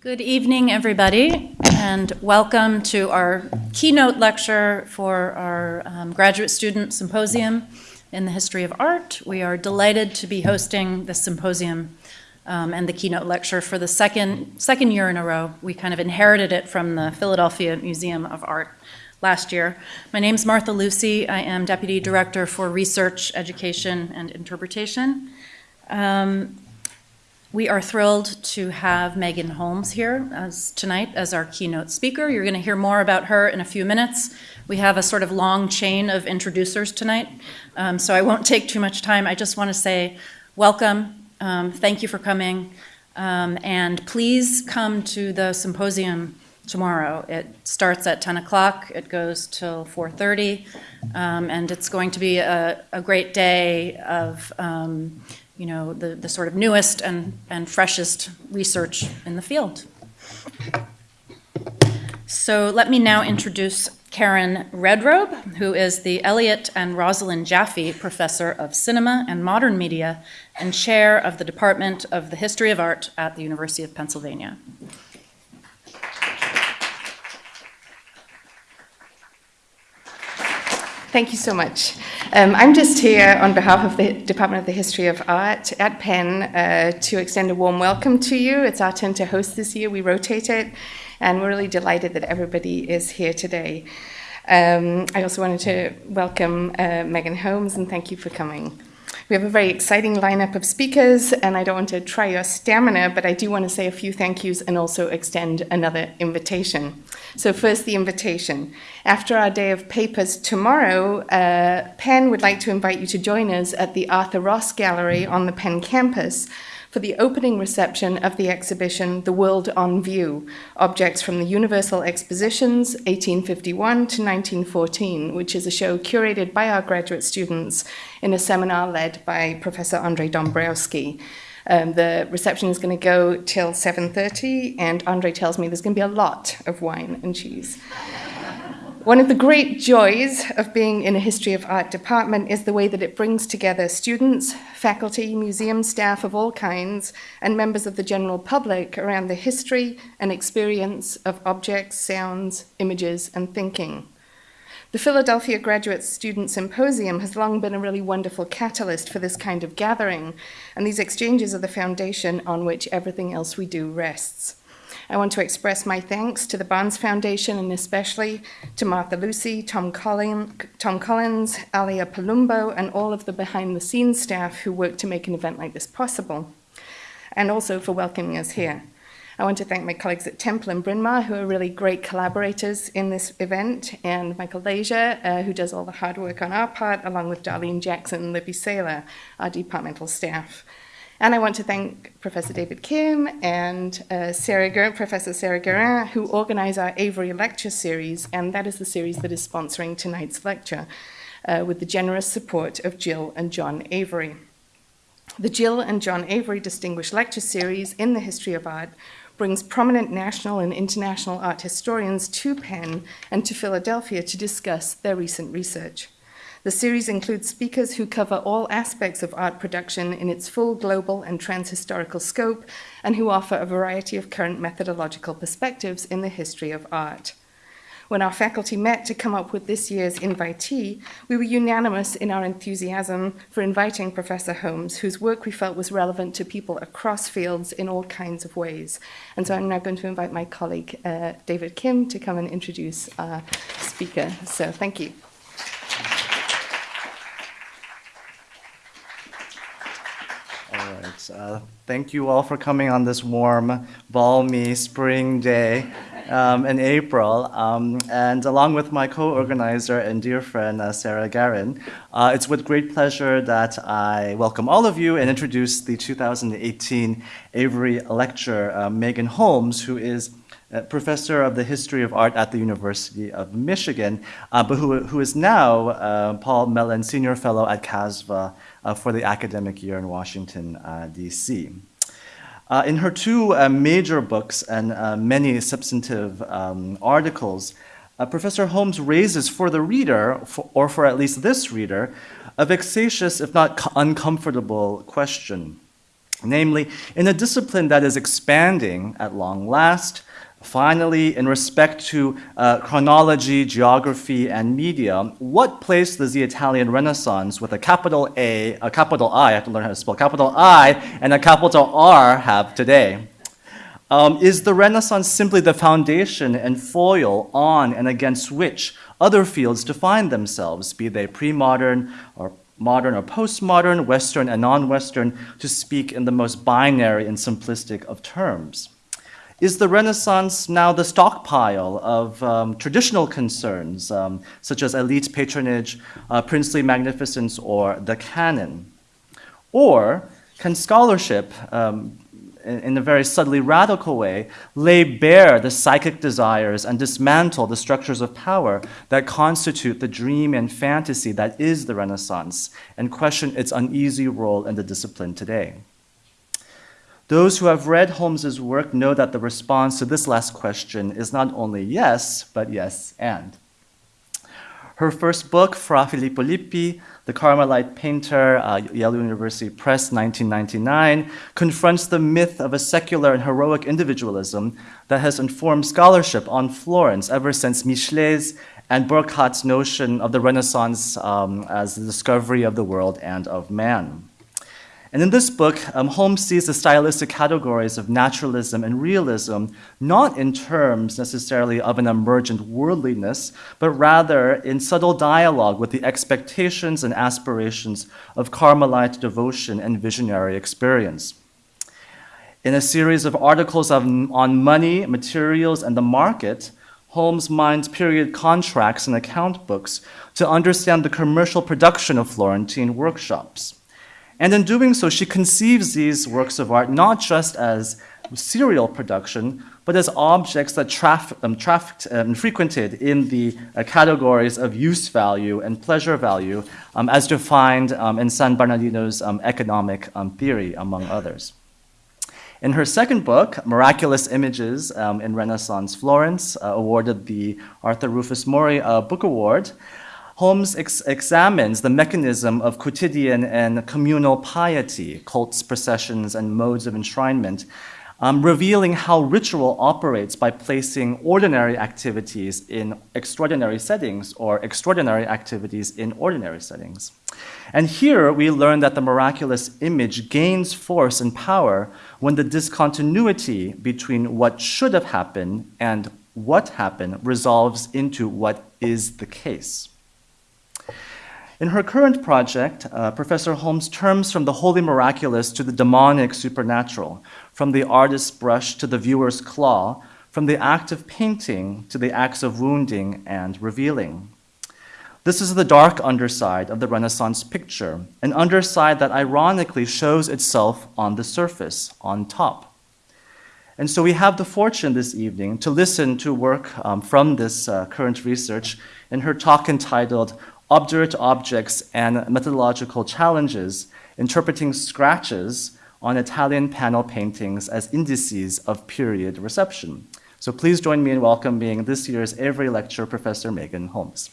Good evening, everybody, and welcome to our keynote lecture for our um, graduate student symposium in the history of art. We are delighted to be hosting this symposium um, and the keynote lecture for the second, second year in a row. We kind of inherited it from the Philadelphia Museum of Art last year. My name is Martha Lucy. I am Deputy Director for Research, Education, and Interpretation. Um, we are thrilled to have Megan Holmes here as, tonight as our keynote speaker. You're going to hear more about her in a few minutes. We have a sort of long chain of introducers tonight, um, so I won't take too much time. I just want to say welcome, um, thank you for coming, um, and please come to the symposium tomorrow. It starts at 10 o'clock, it goes till 4.30, um, and it's going to be a, a great day of um, you know, the, the sort of newest and, and freshest research in the field. So let me now introduce Karen Redrobe, who is the Elliot and Rosalind Jaffe Professor of Cinema and Modern Media and Chair of the Department of the History of Art at the University of Pennsylvania. Thank you so much. Um, I'm just here on behalf of the Department of the History of Art at Penn uh, to extend a warm welcome to you. It's our turn to host this year. We rotate it, and we're really delighted that everybody is here today. Um, I also wanted to welcome uh, Megan Holmes and thank you for coming. We have a very exciting lineup of speakers, and I don't want to try your stamina, but I do want to say a few thank yous and also extend another invitation. So, first, the invitation. After our day of papers tomorrow, uh, Penn would like to invite you to join us at the Arthur Ross Gallery on the Penn campus for the opening reception of the exhibition The World on View Objects from the Universal Expositions, 1851 to 1914, which is a show curated by our graduate students in a seminar led by Professor Andre Dombrowski. Um, the reception is going to go till 7.30, and Andre tells me there's going to be a lot of wine and cheese. One of the great joys of being in a history of art department is the way that it brings together students, faculty, museum staff of all kinds, and members of the general public around the history and experience of objects, sounds, images, and thinking. The Philadelphia Graduate Student Symposium has long been a really wonderful catalyst for this kind of gathering, and these exchanges are the foundation on which everything else we do rests. I want to express my thanks to the Barnes Foundation and especially to Martha Lucy, Tom, Collin, Tom Collins, Alia Palumbo, and all of the behind the scenes staff who work to make an event like this possible, and also for welcoming us here. I want to thank my colleagues at Temple and Bryn Mawr, who are really great collaborators in this event, and Michael Leisure, uh, who does all the hard work on our part, along with Darlene Jackson and Libby Saylor, our departmental staff. And I want to thank Professor David Kim and uh, Sarah Ger Professor Sarah Guerin, who organize our Avery Lecture Series, and that is the series that is sponsoring tonight's lecture, uh, with the generous support of Jill and John Avery. The Jill and John Avery Distinguished Lecture Series in the History of Art brings prominent national and international art historians to Penn and to Philadelphia to discuss their recent research. The series includes speakers who cover all aspects of art production in its full global and transhistorical scope and who offer a variety of current methodological perspectives in the history of art. When our faculty met to come up with this year's invitee, we were unanimous in our enthusiasm for inviting Professor Holmes, whose work we felt was relevant to people across fields in all kinds of ways. And so I'm now going to invite my colleague, uh, David Kim, to come and introduce our speaker. So thank you. Uh, thank you all for coming on this warm, balmy spring day um, in April. Um, and along with my co-organizer and dear friend, uh, Sarah Guerin, uh, it's with great pleasure that I welcome all of you and introduce the 2018 Avery Lecture, uh, Megan Holmes, who is uh, professor of the history of art at the University of Michigan, uh, but who, who is now Paul Mellon Senior Fellow at CASVA for the academic year in Washington, uh, D.C. Uh, in her two major books and many substantive um, articles, Professor Holmes raises for the reader, for, or for at least this reader, a vexatious, if not uncomfortable question. namely, in a discipline that is expanding at long last, Finally, in respect to uh, chronology, geography, and media, what place does the Italian Renaissance with a capital A, a capital I, I have to learn how to spell capital I, and a capital R have today? Um, is the Renaissance simply the foundation and foil on and against which other fields define themselves, be they pre-modern or modern or postmodern, Western and non-Western, to speak in the most binary and simplistic of terms? Is the Renaissance now the stockpile of um, traditional concerns, um, such as elite patronage, uh, princely magnificence, or the canon? Or can scholarship, um, in, in a very subtly radical way, lay bare the psychic desires and dismantle the structures of power that constitute the dream and fantasy that is the Renaissance, and question its uneasy role in the discipline today? Those who have read Holmes's work know that the response to this last question is not only yes, but yes and. Her first book, Fra Filippo Lippi, The Carmelite Painter, uh, Yale University Press, 1999, confronts the myth of a secular and heroic individualism that has informed scholarship on Florence ever since Michelet's and Burckhardt's notion of the Renaissance um, as the discovery of the world and of man. And in this book, um, Holmes sees the stylistic categories of naturalism and realism not in terms necessarily of an emergent worldliness, but rather in subtle dialogue with the expectations and aspirations of Carmelite devotion and visionary experience. In a series of articles on, on money, materials, and the market, Holmes mines period contracts and account books to understand the commercial production of Florentine workshops. And in doing so, she conceives these works of art not just as serial production, but as objects that traf um, trafficked and frequented in the uh, categories of use value and pleasure value, um, as defined um, in San Bernardino's um, economic um, theory, among others. In her second book, Miraculous Images um, in Renaissance Florence, uh, awarded the Arthur Rufus Morey uh, Book Award, Holmes ex examines the mechanism of quotidian and communal piety, cults, processions, and modes of enshrinement, um, revealing how ritual operates by placing ordinary activities in extraordinary settings or extraordinary activities in ordinary settings. And here we learn that the miraculous image gains force and power when the discontinuity between what should have happened and what happened resolves into what is the case. In her current project, uh, Professor Holmes turns from the holy miraculous to the demonic supernatural, from the artist's brush to the viewer's claw, from the act of painting to the acts of wounding and revealing. This is the dark underside of the Renaissance picture, an underside that ironically shows itself on the surface, on top. And so we have the fortune this evening to listen to work um, from this uh, current research in her talk entitled obdurate objects and methodological challenges, interpreting scratches on Italian panel paintings as indices of period reception. So please join me in welcoming this year's Avery Lecture, Professor Megan Holmes.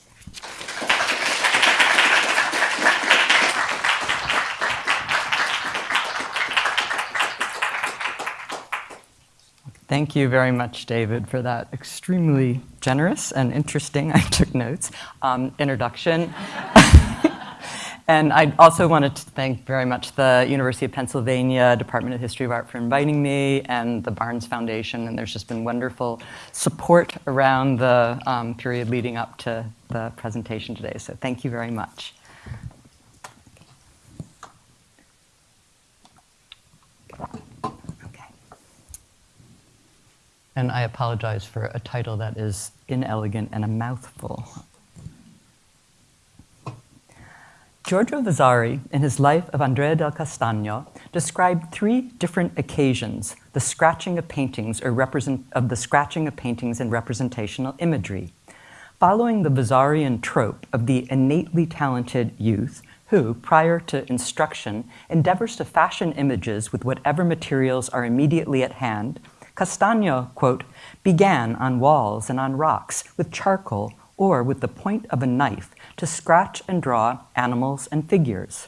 Thank you very much, David, for that extremely generous and interesting, I took notes, um, introduction. and I also wanted to thank very much the University of Pennsylvania Department of History of Art for inviting me and the Barnes Foundation. And there's just been wonderful support around the um, period leading up to the presentation today. So thank you very much. And I apologize for a title that is inelegant and a mouthful. Giorgio Vasari, in his life of Andrea del Castagno, described three different occasions the scratching of paintings or represent, of the scratching of paintings and representational imagery. Following the Vasarian trope of the innately talented youth who, prior to instruction, endeavors to fashion images with whatever materials are immediately at hand, Castagno, quote, began on walls and on rocks with charcoal or with the point of a knife to scratch and draw animals and figures.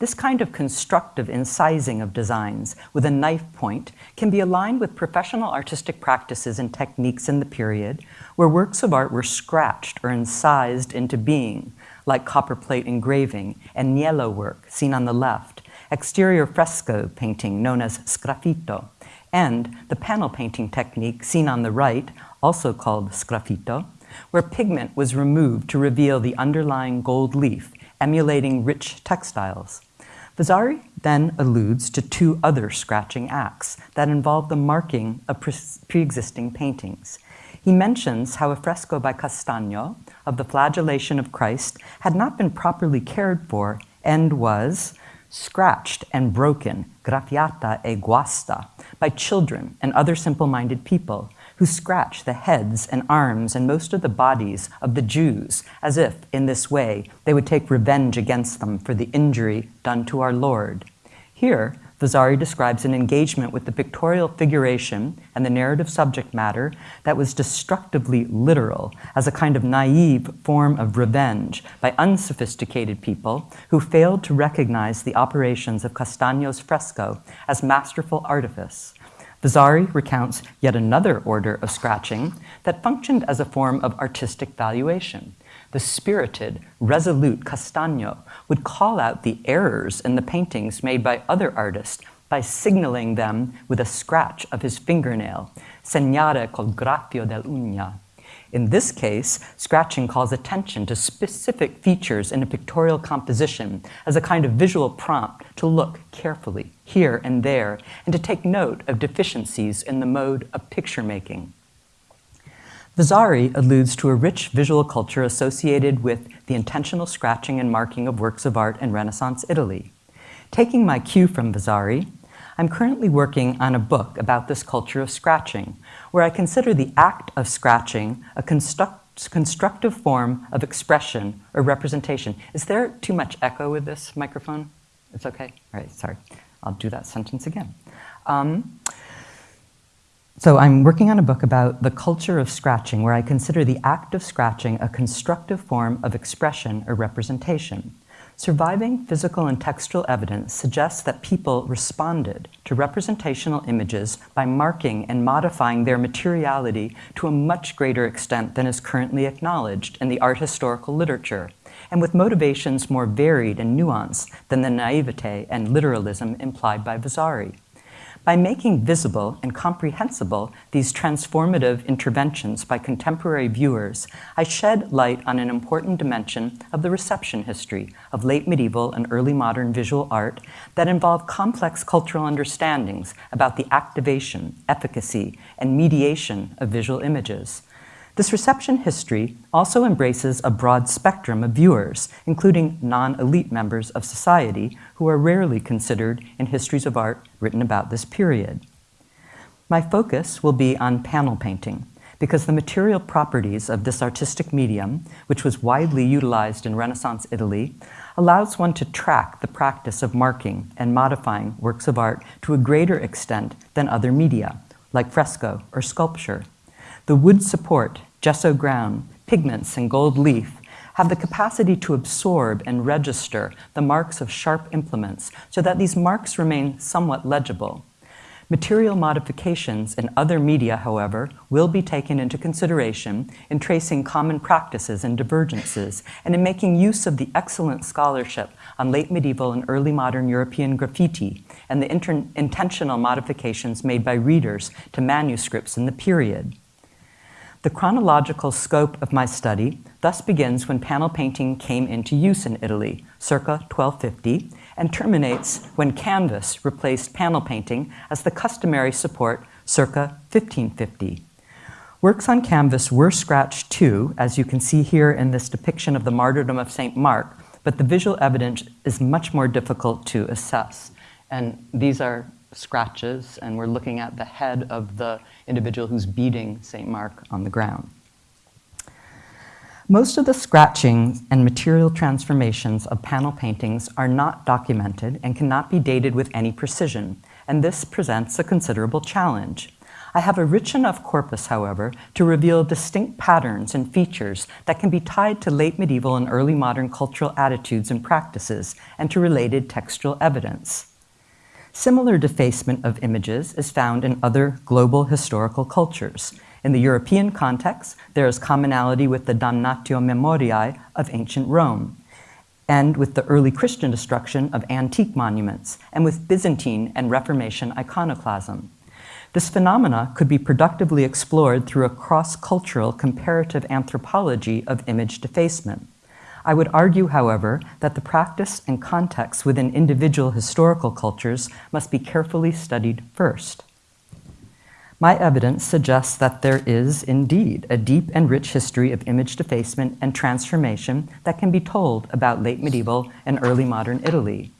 This kind of constructive incising of designs with a knife point can be aligned with professional artistic practices and techniques in the period where works of art were scratched or incised into being, like copperplate engraving and niello work seen on the left, exterior fresco painting known as sgraffito, and the panel painting technique seen on the right, also called sgraffito, where pigment was removed to reveal the underlying gold leaf, emulating rich textiles. Vasari then alludes to two other scratching acts that involve the marking of pre existing paintings. He mentions how a fresco by Castagno of the flagellation of Christ had not been properly cared for and was scratched and broken, graffiata e guasta, by children and other simple minded people who scratch the heads and arms and most of the bodies of the Jews, as if, in this way, they would take revenge against them for the injury done to our Lord. Here, Vasari describes an engagement with the pictorial figuration and the narrative subject matter that was destructively literal as a kind of naive form of revenge by unsophisticated people who failed to recognize the operations of Castagno's fresco as masterful artifice. Vasari recounts yet another order of scratching that functioned as a form of artistic valuation. The spirited, resolute Castagno would call out the errors in the paintings made by other artists by signaling them with a scratch of his fingernail, segnare col graffio dell'ugna. In this case, scratching calls attention to specific features in a pictorial composition as a kind of visual prompt to look carefully here and there and to take note of deficiencies in the mode of picture making. Vasari alludes to a rich visual culture associated with the intentional scratching and marking of works of art in Renaissance Italy. Taking my cue from Vasari, I'm currently working on a book about this culture of scratching, where I consider the act of scratching a construct, constructive form of expression or representation. Is there too much echo with this microphone? It's okay? All right, sorry. I'll do that sentence again. Um, so I'm working on a book about the culture of scratching, where I consider the act of scratching a constructive form of expression or representation. Surviving physical and textual evidence suggests that people responded to representational images by marking and modifying their materiality to a much greater extent than is currently acknowledged in the art historical literature, and with motivations more varied and nuanced than the naivete and literalism implied by Vasari. By making visible and comprehensible these transformative interventions by contemporary viewers, I shed light on an important dimension of the reception history of late medieval and early modern visual art that involve complex cultural understandings about the activation, efficacy, and mediation of visual images. This reception history also embraces a broad spectrum of viewers, including non-elite members of society who are rarely considered in histories of art written about this period. My focus will be on panel painting, because the material properties of this artistic medium, which was widely utilized in Renaissance Italy, allows one to track the practice of marking and modifying works of art to a greater extent than other media, like fresco or sculpture. The wood support, gesso ground, pigments, and gold leaf have the capacity to absorb and register the marks of sharp implements so that these marks remain somewhat legible. Material modifications in other media, however, will be taken into consideration in tracing common practices and divergences, and in making use of the excellent scholarship on late medieval and early modern European graffiti and the intentional modifications made by readers to manuscripts in the period. The chronological scope of my study thus begins when panel painting came into use in Italy, circa 1250, and terminates when canvas replaced panel painting as the customary support circa 1550. Works on canvas were scratched too, as you can see here in this depiction of the martyrdom of St. Mark, but the visual evidence is much more difficult to assess. And these are scratches, and we're looking at the head of the individual who's beating St. Mark on the ground. Most of the scratchings and material transformations of panel paintings are not documented and cannot be dated with any precision, and this presents a considerable challenge. I have a rich enough corpus, however, to reveal distinct patterns and features that can be tied to late medieval and early modern cultural attitudes and practices and to related textual evidence. Similar defacement of images is found in other global historical cultures. In the European context, there is commonality with the damnatio memoriae of ancient Rome, and with the early Christian destruction of antique monuments, and with Byzantine and Reformation iconoclasm. This phenomena could be productively explored through a cross-cultural comparative anthropology of image defacement. I would argue, however, that the practice and context within individual historical cultures must be carefully studied first. My evidence suggests that there is indeed a deep and rich history of image defacement and transformation that can be told about late medieval and early modern Italy.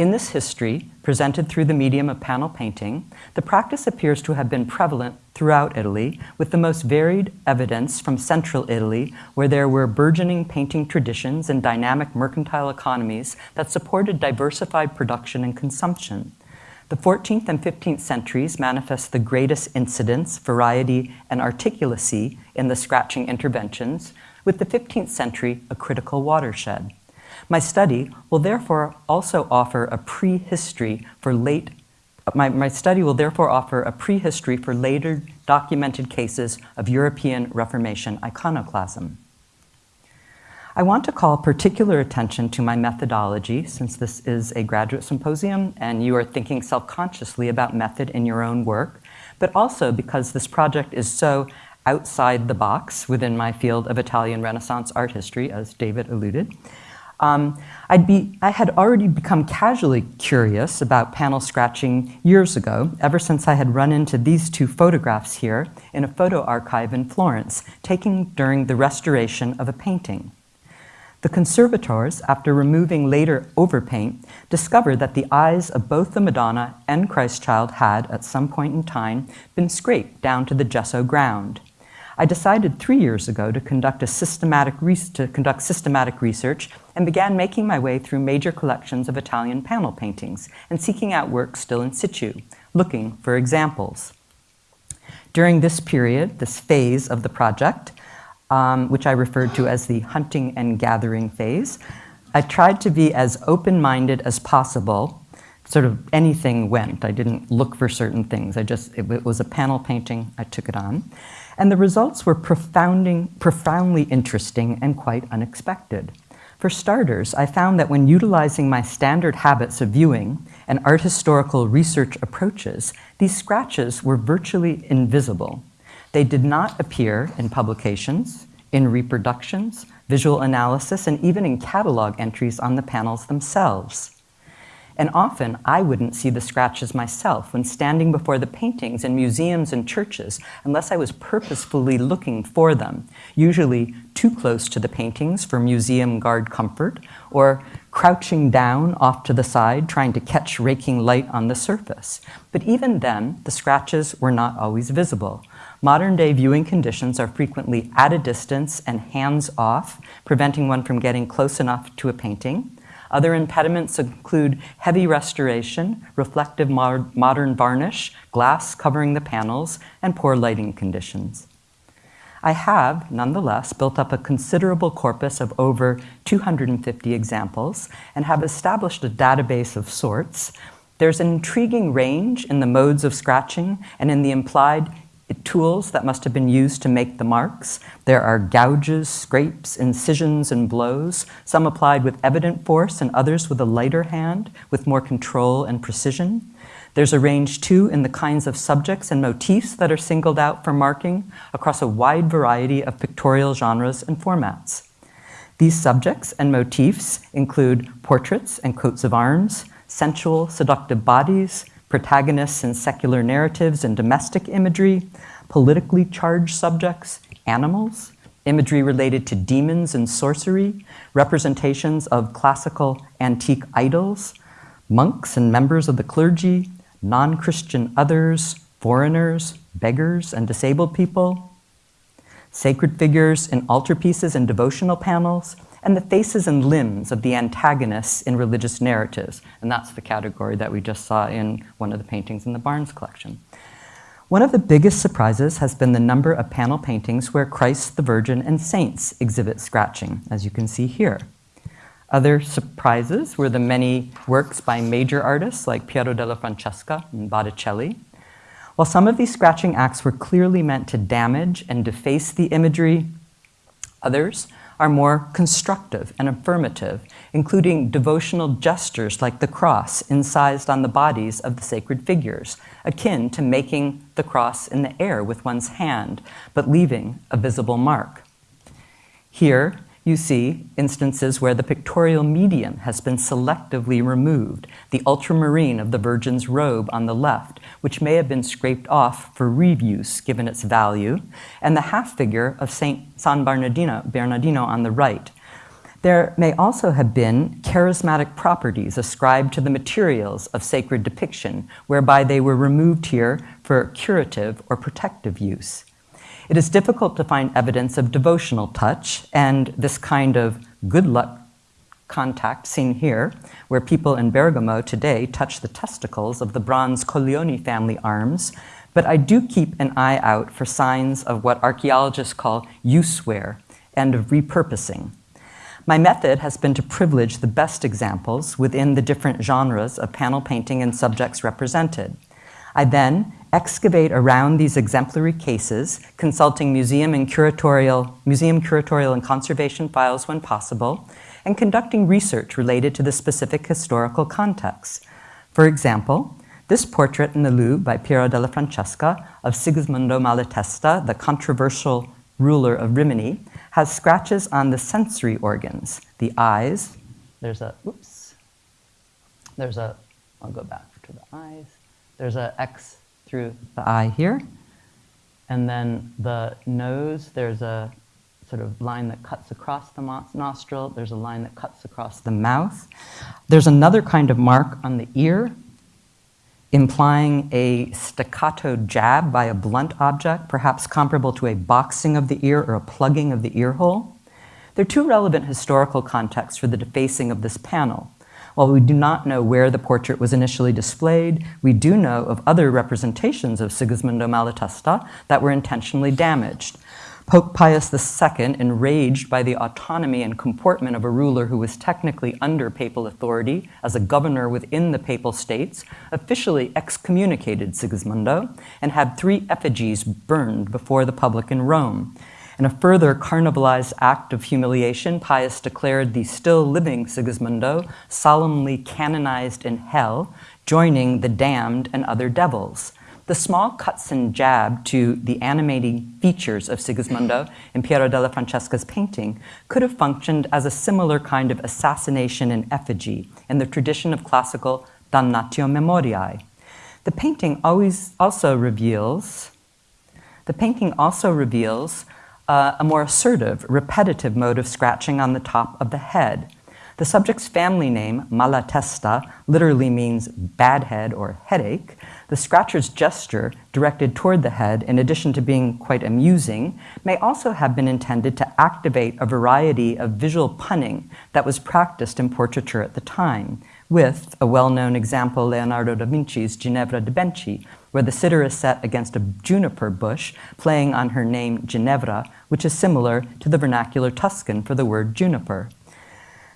In this history, presented through the medium of panel painting, the practice appears to have been prevalent throughout Italy, with the most varied evidence from central Italy, where there were burgeoning painting traditions and dynamic mercantile economies that supported diversified production and consumption. The 14th and 15th centuries manifest the greatest incidence, variety, and articulacy in the scratching interventions, with the 15th century a critical watershed. My study will therefore also offer a prehistory for late my, my study will therefore offer a prehistory for later documented cases of European Reformation iconoclasm. I want to call particular attention to my methodology since this is a graduate symposium and you are thinking self-consciously about method in your own work, but also because this project is so outside the box within my field of Italian Renaissance art history, as David alluded. Um, I'd be, I had already become casually curious about panel scratching years ago, ever since I had run into these two photographs here in a photo archive in Florence, taken during the restoration of a painting. The conservators, after removing later overpaint, discovered that the eyes of both the Madonna and Christ child had, at some point in time, been scraped down to the gesso ground. I decided three years ago to conduct, a systematic to conduct systematic research and began making my way through major collections of Italian panel paintings and seeking out work still in situ, looking for examples. During this period, this phase of the project, um, which I referred to as the hunting and gathering phase, I tried to be as open-minded as possible sort of anything went. I didn't look for certain things. I just, it, it was a panel painting, I took it on. And the results were profoundly interesting and quite unexpected. For starters, I found that when utilizing my standard habits of viewing and art historical research approaches, these scratches were virtually invisible. They did not appear in publications, in reproductions, visual analysis, and even in catalog entries on the panels themselves. And often I wouldn't see the scratches myself when standing before the paintings in museums and churches unless I was purposefully looking for them, usually too close to the paintings for museum guard comfort, or crouching down off to the side trying to catch raking light on the surface. But even then, the scratches were not always visible. Modern day viewing conditions are frequently at a distance and hands off, preventing one from getting close enough to a painting. Other impediments include heavy restoration, reflective modern varnish, glass covering the panels, and poor lighting conditions. I have, nonetheless, built up a considerable corpus of over 250 examples and have established a database of sorts. There's an intriguing range in the modes of scratching and in the implied tools that must have been used to make the marks. There are gouges, scrapes, incisions, and blows, some applied with evident force and others with a lighter hand, with more control and precision. There's a range too in the kinds of subjects and motifs that are singled out for marking across a wide variety of pictorial genres and formats. These subjects and motifs include portraits and coats of arms, sensual, seductive bodies, protagonists in secular narratives and domestic imagery, politically charged subjects, animals, imagery related to demons and sorcery, representations of classical antique idols, monks and members of the clergy, non-Christian others, foreigners, beggars, and disabled people, sacred figures in altarpieces and devotional panels, and the faces and limbs of the antagonists in religious narratives. And that's the category that we just saw in one of the paintings in the Barnes collection. One of the biggest surprises has been the number of panel paintings where Christ, the Virgin, and saints exhibit scratching, as you can see here. Other surprises were the many works by major artists like Piero della Francesca and Botticelli. While some of these scratching acts were clearly meant to damage and deface the imagery, others are more constructive and affirmative, including devotional gestures like the cross incised on the bodies of the sacred figures, akin to making the cross in the air with one's hand, but leaving a visible mark. Here, you see instances where the pictorial medium has been selectively removed, the ultramarine of the Virgin's robe on the left, which may have been scraped off for reuse given its value, and the half figure of Saint San Bernardino, Bernardino on the right. There may also have been charismatic properties ascribed to the materials of sacred depiction, whereby they were removed here for curative or protective use. It is difficult to find evidence of devotional touch and this kind of good luck contact seen here, where people in Bergamo today touch the testicles of the bronze Colleoni family arms, but I do keep an eye out for signs of what archaeologists call use wear and of repurposing. My method has been to privilege the best examples within the different genres of panel painting and subjects represented. I then excavate around these exemplary cases, consulting museum and curatorial, museum curatorial and conservation files when possible, and conducting research related to the specific historical context. For example, this portrait in the Louvre by Piero della Francesca of Sigismondo Malatesta, the controversial ruler of Rimini, has scratches on the sensory organs, the eyes. There's a, oops, there's a, I'll go back to the eyes. There's a X through the eye here. And then the nose, there's a sort of line that cuts across the nostril. There's a line that cuts across the mouth. There's another kind of mark on the ear, implying a staccato jab by a blunt object, perhaps comparable to a boxing of the ear or a plugging of the ear hole. There are two relevant historical contexts for the defacing of this panel. While we do not know where the portrait was initially displayed, we do know of other representations of Sigismondo Malatesta that were intentionally damaged. Pope Pius II, enraged by the autonomy and comportment of a ruler who was technically under papal authority as a governor within the papal states, officially excommunicated Sigismondo and had three effigies burned before the public in Rome. In a further carnivalized act of humiliation, Pius declared the still living Sigismondo solemnly canonized in hell, joining the damned and other devils. The small cuts and jab to the animating features of Sigismondo in Piero della Francesca's painting could have functioned as a similar kind of assassination in effigy in the tradition of classical damnatio memoriae. The painting always also reveals the painting also reveals uh, a more assertive, repetitive mode of scratching on the top of the head. The subject's family name, Malatesta, literally means bad head or headache. The scratcher's gesture, directed toward the head, in addition to being quite amusing, may also have been intended to activate a variety of visual punning that was practiced in portraiture at the time, with a well-known example, Leonardo da Vinci's Ginevra de' Benci, where the sitter is set against a juniper bush, playing on her name Ginevra, which is similar to the vernacular Tuscan for the word juniper.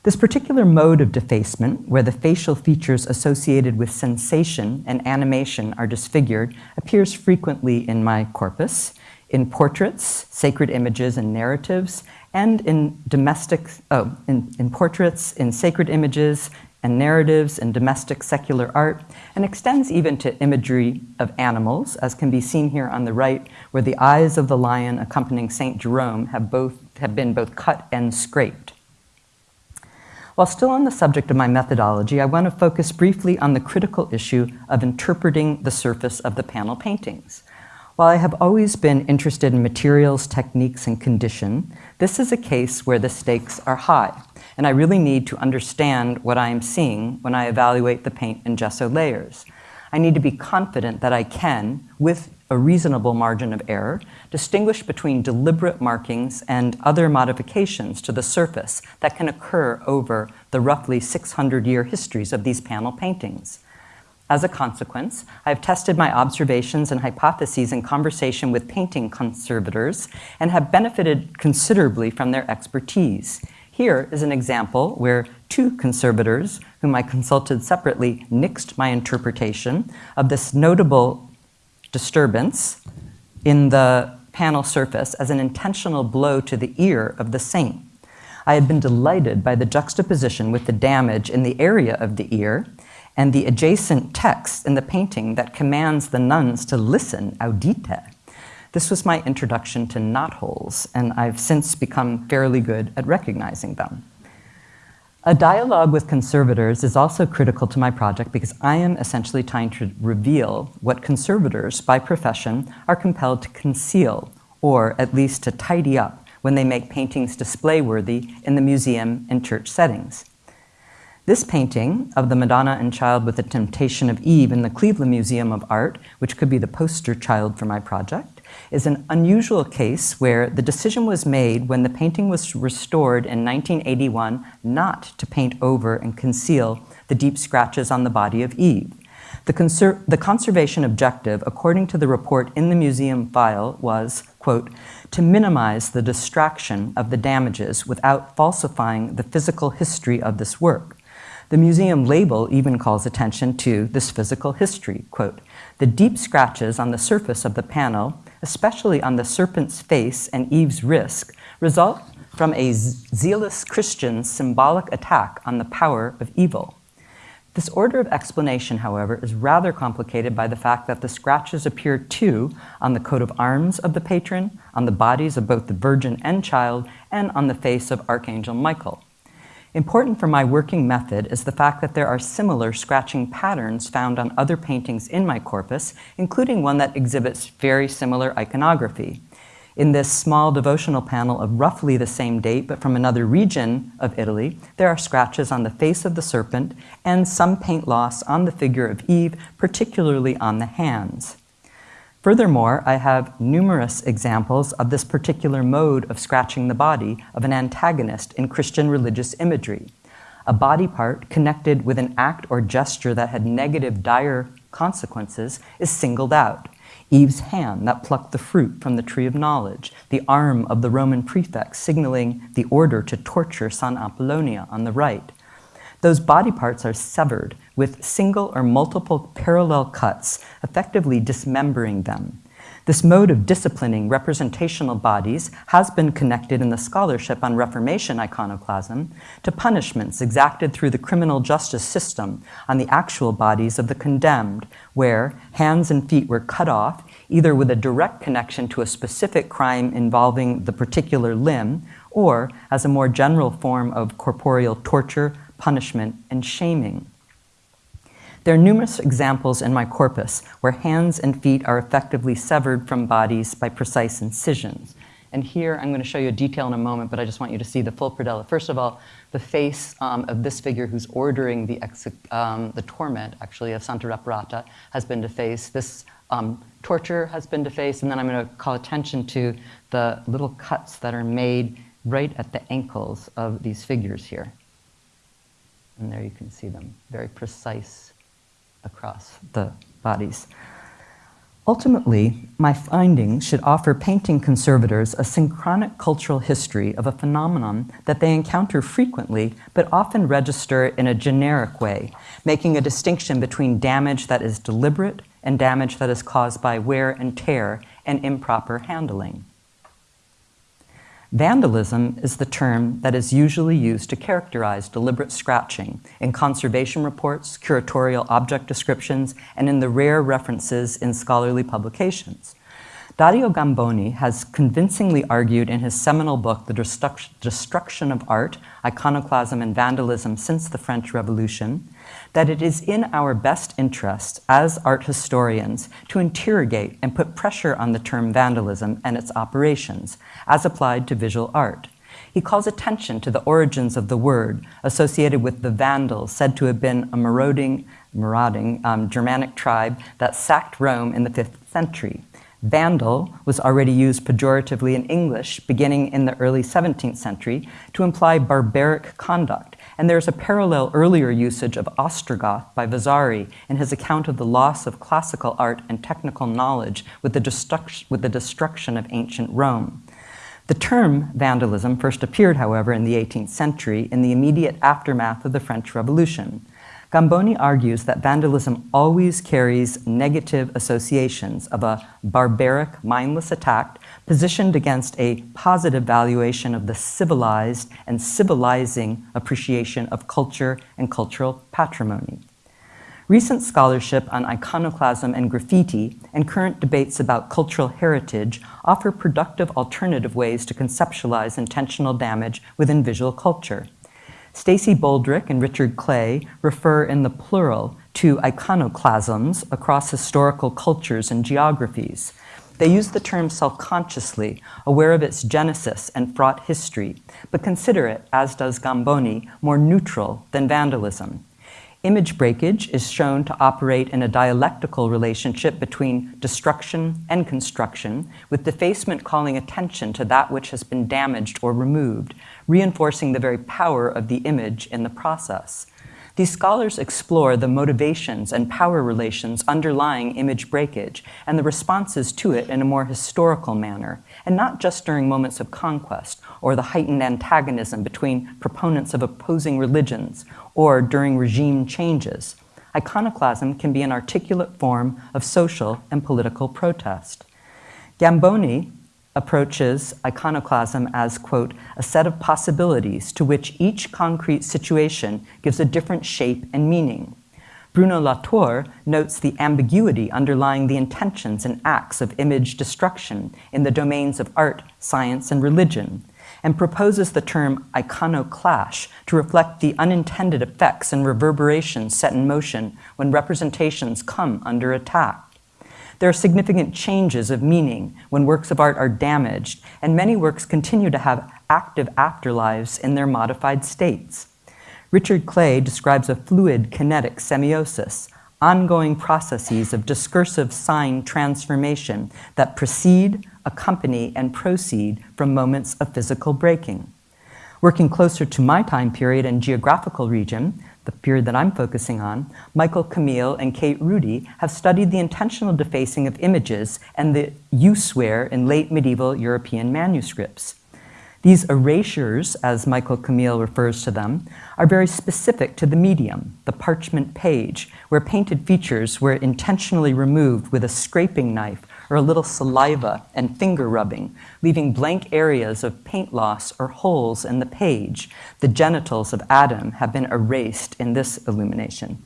This particular mode of defacement, where the facial features associated with sensation and animation are disfigured, appears frequently in my corpus, in portraits, sacred images, and narratives, and in domestic, oh, in, in portraits, in sacred images, and narratives and domestic secular art, and extends even to imagery of animals, as can be seen here on the right, where the eyes of the lion accompanying St. Jerome have, both, have been both cut and scraped. While still on the subject of my methodology, I want to focus briefly on the critical issue of interpreting the surface of the panel paintings. While I have always been interested in materials, techniques, and condition, this is a case where the stakes are high and I really need to understand what I am seeing when I evaluate the paint and gesso layers. I need to be confident that I can, with a reasonable margin of error, distinguish between deliberate markings and other modifications to the surface that can occur over the roughly 600-year histories of these panel paintings. As a consequence, I have tested my observations and hypotheses in conversation with painting conservators and have benefited considerably from their expertise. Here is an example where two conservators, whom I consulted separately, nixed my interpretation of this notable disturbance in the panel surface as an intentional blow to the ear of the saint. I had been delighted by the juxtaposition with the damage in the area of the ear and the adjacent text in the painting that commands the nuns to listen, audite. This was my introduction to knotholes, and I've since become fairly good at recognizing them. A dialogue with conservators is also critical to my project because I am essentially trying to reveal what conservators, by profession, are compelled to conceal, or at least to tidy up when they make paintings display worthy in the museum and church settings. This painting of the Madonna and Child with the Temptation of Eve in the Cleveland Museum of Art, which could be the poster child for my project, is an unusual case where the decision was made when the painting was restored in 1981 not to paint over and conceal the deep scratches on the body of Eve. The, conser the, conservation objective, according to the report in the museum file, was, quote, to minimize the distraction of the damages without falsifying the physical history of this work. The museum label even calls attention to this physical history. Quote, the deep scratches on the surface of the panel, especially on the serpent's face and Eve's wrist, result from a zealous Christian's symbolic attack on the power of evil. This order of explanation, however, is rather complicated by the fact that the scratches appear too on the coat of arms of the patron, on the bodies of both the Virgin and Child, and on the face of Archangel Michael. Important for my working method is the fact that there are similar scratching patterns found on other paintings in my corpus, including one that exhibits very similar iconography. In this small devotional panel of roughly the same date, but from another region of Italy, there are scratches on the face of the serpent and some paint loss on the figure of Eve, particularly on the hands. Furthermore, I have numerous examples of this particular mode of scratching the body of an antagonist in Christian religious imagery. A body part connected with an act or gesture that had negative, dire consequences is singled out. Eve's hand that plucked the fruit from the tree of knowledge, the arm of the Roman prefect signaling the order to torture San Apollonia on the right. Those body parts are severed with single or multiple parallel cuts, effectively dismembering them. This mode of disciplining representational bodies has been connected in the scholarship on Reformation iconoclasm to punishments exacted through the criminal justice system on the actual bodies of the condemned, where hands and feet were cut off, either with a direct connection to a specific crime involving the particular limb, or as a more general form of corporeal torture, punishment, and shaming. There are numerous examples in my corpus where hands and feet are effectively severed from bodies by precise incisions. And here I'm going to show you a detail in a moment, but I just want you to see the full predella. First of all, the face um, of this figure who's ordering the, um, the torment, actually, of Santa Reparata has been defaced. This um, torture has been defaced, and then I'm going to call attention to the little cuts that are made right at the ankles of these figures here. And there you can see them, very precise across the bodies. Ultimately, my findings should offer painting conservators a synchronic cultural history of a phenomenon that they encounter frequently, but often register in a generic way, making a distinction between damage that is deliberate and damage that is caused by wear and tear and improper handling. Vandalism is the term that is usually used to characterize deliberate scratching in conservation reports, curatorial object descriptions, and in the rare references in scholarly publications. Dario Gamboni has convincingly argued in his seminal book, The Destruction of Art, Iconoclasm and Vandalism Since the French Revolution, that it is in our best interest as art historians to interrogate and put pressure on the term vandalism and its operations as applied to visual art. He calls attention to the origins of the word associated with the Vandals, said to have been a marauding, marauding um, Germanic tribe that sacked Rome in the 5th century. Vandal was already used pejoratively in English beginning in the early 17th century to imply barbaric conduct and there's a parallel earlier usage of Ostrogoth by Vasari in his account of the loss of classical art and technical knowledge with the, with the destruction of ancient Rome. The term vandalism first appeared, however, in the 18th century in the immediate aftermath of the French Revolution. Gamboni argues that vandalism always carries negative associations of a barbaric, mindless attack positioned against a positive valuation of the civilized and civilizing appreciation of culture and cultural patrimony. Recent scholarship on iconoclasm and graffiti and current debates about cultural heritage offer productive alternative ways to conceptualize intentional damage within visual culture. Stacy Boldrick and Richard Clay refer in the plural to iconoclasms across historical cultures and geographies. They use the term self consciously, aware of its genesis and fraught history, but consider it, as does Gamboni, more neutral than vandalism. Image breakage is shown to operate in a dialectical relationship between destruction and construction, with defacement calling attention to that which has been damaged or removed, reinforcing the very power of the image in the process. These scholars explore the motivations and power relations underlying image breakage and the responses to it in a more historical manner, and not just during moments of conquest or the heightened antagonism between proponents of opposing religions or during regime changes. Iconoclasm can be an articulate form of social and political protest. Gamboni approaches iconoclasm as, quote, a set of possibilities to which each concrete situation gives a different shape and meaning. Bruno Latour notes the ambiguity underlying the intentions and acts of image destruction in the domains of art, science, and religion, and proposes the term iconoclash to reflect the unintended effects and reverberations set in motion when representations come under attack. There are significant changes of meaning when works of art are damaged, and many works continue to have active afterlives in their modified states. Richard Clay describes a fluid kinetic semiosis, ongoing processes of discursive sign transformation that precede, accompany, and proceed from moments of physical breaking. Working closer to my time period and geographical region, the period that I'm focusing on, Michael Camille and Kate Rudy have studied the intentional defacing of images and the useware in late medieval European manuscripts. These erasures, as Michael Camille refers to them, are very specific to the medium, the parchment page, where painted features were intentionally removed with a scraping knife or a little saliva and finger rubbing, leaving blank areas of paint loss or holes in the page. The genitals of Adam have been erased in this illumination.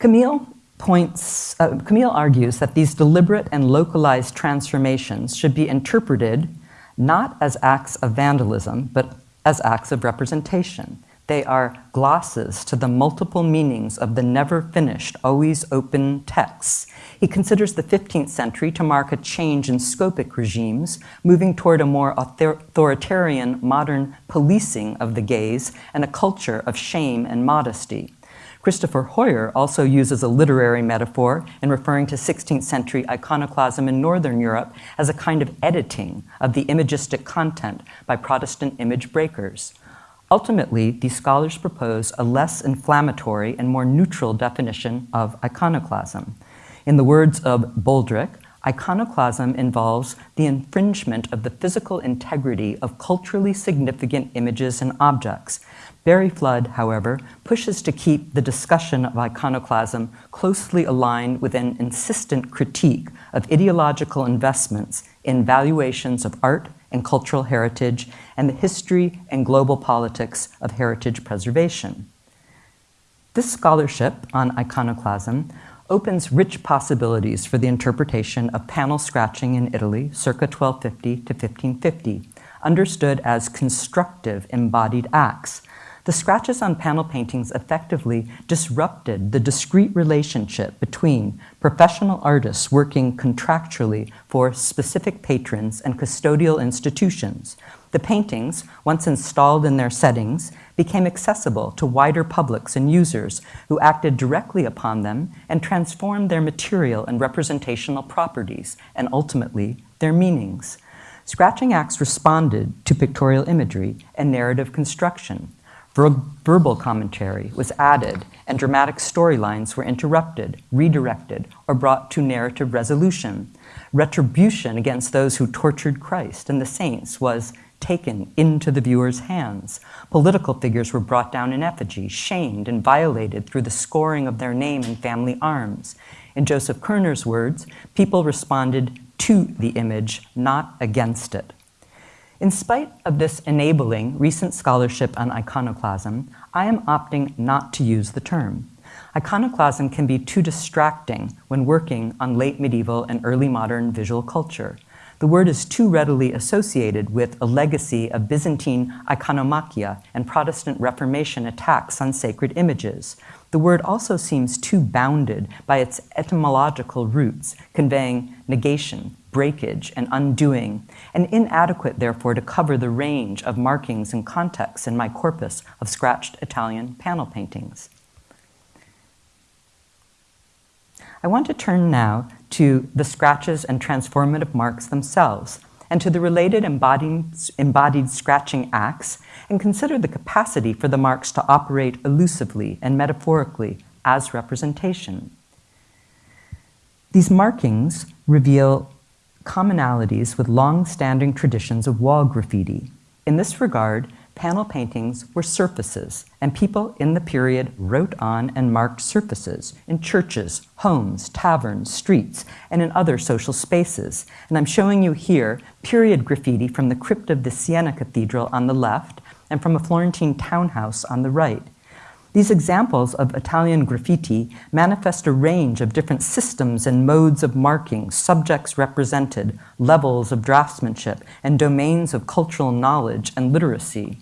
Camille points, uh, Camille argues that these deliberate and localized transformations should be interpreted not as acts of vandalism, but as acts of representation. They are glosses to the multiple meanings of the never finished, always open texts. He considers the 15th century to mark a change in scopic regimes, moving toward a more authoritarian modern policing of the gaze and a culture of shame and modesty. Christopher Heuer also uses a literary metaphor in referring to 16th century iconoclasm in Northern Europe as a kind of editing of the imagistic content by Protestant image breakers. Ultimately, these scholars propose a less inflammatory and more neutral definition of iconoclasm. In the words of Boldrick, iconoclasm involves the infringement of the physical integrity of culturally significant images and objects. Barry Flood, however, pushes to keep the discussion of iconoclasm closely aligned with an insistent critique of ideological investments in valuations of art and cultural heritage, and the history and global politics of heritage preservation. This scholarship on iconoclasm opens rich possibilities for the interpretation of panel scratching in Italy circa 1250 to 1550, understood as constructive embodied acts the scratches on panel paintings effectively disrupted the discrete relationship between professional artists working contractually for specific patrons and custodial institutions. The paintings, once installed in their settings, became accessible to wider publics and users who acted directly upon them and transformed their material and representational properties, and ultimately, their meanings. Scratching acts responded to pictorial imagery and narrative construction. Ver verbal commentary was added, and dramatic storylines were interrupted, redirected, or brought to narrative resolution. Retribution against those who tortured Christ and the saints was taken into the viewer's hands. Political figures were brought down in effigy, shamed, and violated through the scoring of their name and family arms. In Joseph Koerner's words, people responded to the image, not against it. In spite of this enabling recent scholarship on iconoclasm, I am opting not to use the term. Iconoclasm can be too distracting when working on late medieval and early modern visual culture. The word is too readily associated with a legacy of Byzantine iconomachia and Protestant Reformation attacks on sacred images. The word also seems too bounded by its etymological roots, conveying negation, breakage, and undoing, and inadequate, therefore, to cover the range of markings and contexts in my corpus of scratched Italian panel paintings. I want to turn now to the scratches and transformative marks themselves, and to the related embodied, embodied scratching acts, and consider the capacity for the marks to operate elusively and metaphorically as representation. These markings reveal commonalities with long-standing traditions of wall graffiti. In this regard, panel paintings were surfaces, and people in the period wrote on and marked surfaces in churches, homes, taverns, streets, and in other social spaces. And I'm showing you here period graffiti from the crypt of the Siena Cathedral on the left and from a Florentine townhouse on the right. These examples of Italian graffiti manifest a range of different systems and modes of marking, subjects represented, levels of draftsmanship, and domains of cultural knowledge and literacy.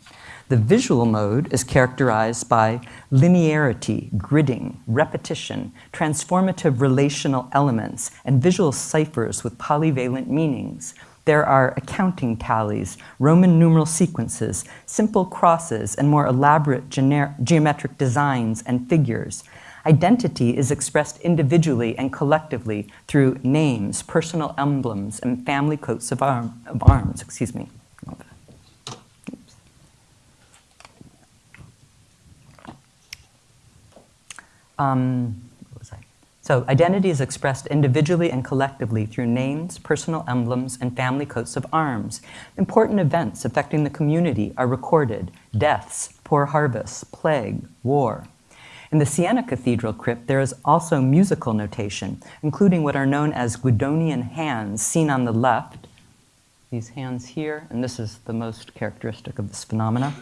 The visual mode is characterized by linearity, gridding, repetition, transformative relational elements, and visual ciphers with polyvalent meanings, there are accounting tallies, Roman numeral sequences, simple crosses, and more elaborate geometric designs and figures. Identity is expressed individually and collectively through names, personal emblems, and family coats of, arm, of arms. Excuse me. Um, so identity is expressed individually and collectively through names, personal emblems, and family coats of arms. Important events affecting the community are recorded, deaths, poor harvests, plague, war. In the Siena Cathedral crypt, there is also musical notation, including what are known as Guidonian hands, seen on the left, these hands here, and this is the most characteristic of this phenomena,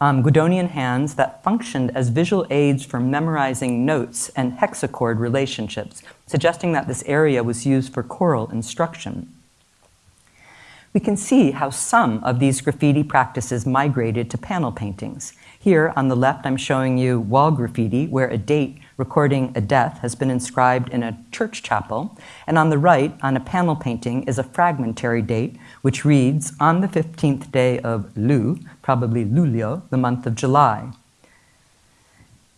um, Guidonian hands that functioned as visual aids for memorizing notes and hexachord relationships, suggesting that this area was used for choral instruction. We can see how some of these graffiti practices migrated to panel paintings. Here on the left, I'm showing you wall graffiti, where a date recording a death has been inscribed in a church chapel. And on the right, on a panel painting, is a fragmentary date, which reads, on the 15th day of Lu, probably Luglio, the month of July.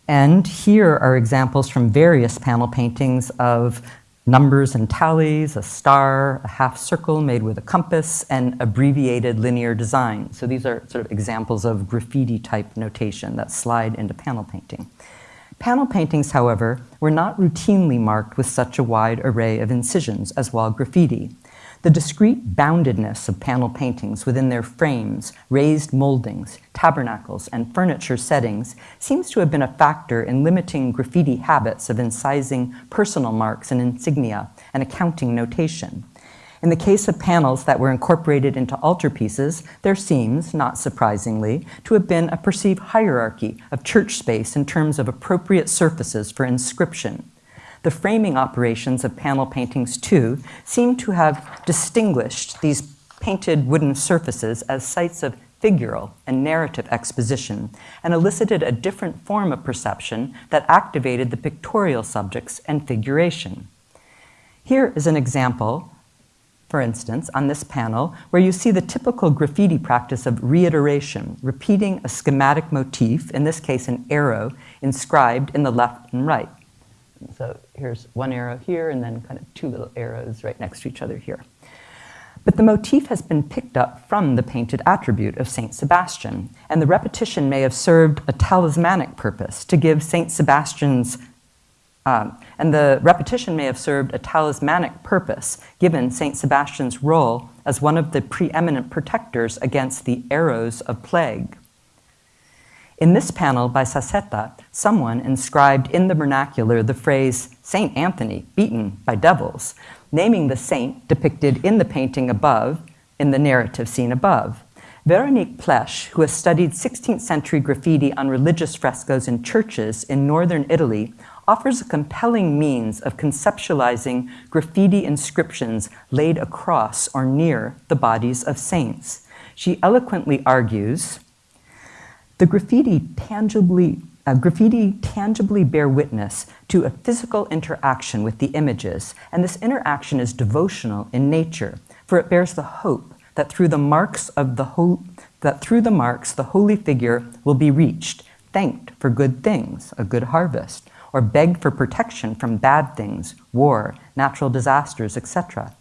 And here are examples from various panel paintings of numbers and tallies, a star, a half circle made with a compass, and abbreviated linear design. So these are sort of examples of graffiti type notation that slide into panel painting. Panel paintings, however, were not routinely marked with such a wide array of incisions as wall graffiti. The discrete boundedness of panel paintings within their frames, raised moldings, tabernacles, and furniture settings seems to have been a factor in limiting graffiti habits of incising personal marks and insignia and accounting notation. In the case of panels that were incorporated into altarpieces, there seems, not surprisingly, to have been a perceived hierarchy of church space in terms of appropriate surfaces for inscription. The framing operations of panel paintings, too, seem to have distinguished these painted wooden surfaces as sites of figural and narrative exposition and elicited a different form of perception that activated the pictorial subjects and figuration. Here is an example, for instance, on this panel, where you see the typical graffiti practice of reiteration, repeating a schematic motif, in this case an arrow, inscribed in the left and right. So here's one arrow here and then kind of two little arrows right next to each other here. But the motif has been picked up from the painted attribute of Saint Sebastian, and the repetition may have served a talismanic purpose to give Saint Sebastian's um, and the repetition may have served a talismanic purpose, given St. Sebastian's role as one of the preeminent protectors against the arrows of plague. In this panel by Sassetta, someone inscribed in the vernacular the phrase Saint Anthony beaten by devils, naming the saint depicted in the painting above, in the narrative seen above. Veronique Plesch, who has studied 16th century graffiti on religious frescoes in churches in northern Italy, offers a compelling means of conceptualizing graffiti inscriptions laid across or near the bodies of saints. She eloquently argues the graffiti tangibly uh, graffiti tangibly bear witness to a physical interaction with the images, and this interaction is devotional in nature, for it bears the hope that through the marks of the ho- that through the marks the holy figure will be reached, thanked for good things, a good harvest, or begged for protection from bad things, war, natural disasters, etc.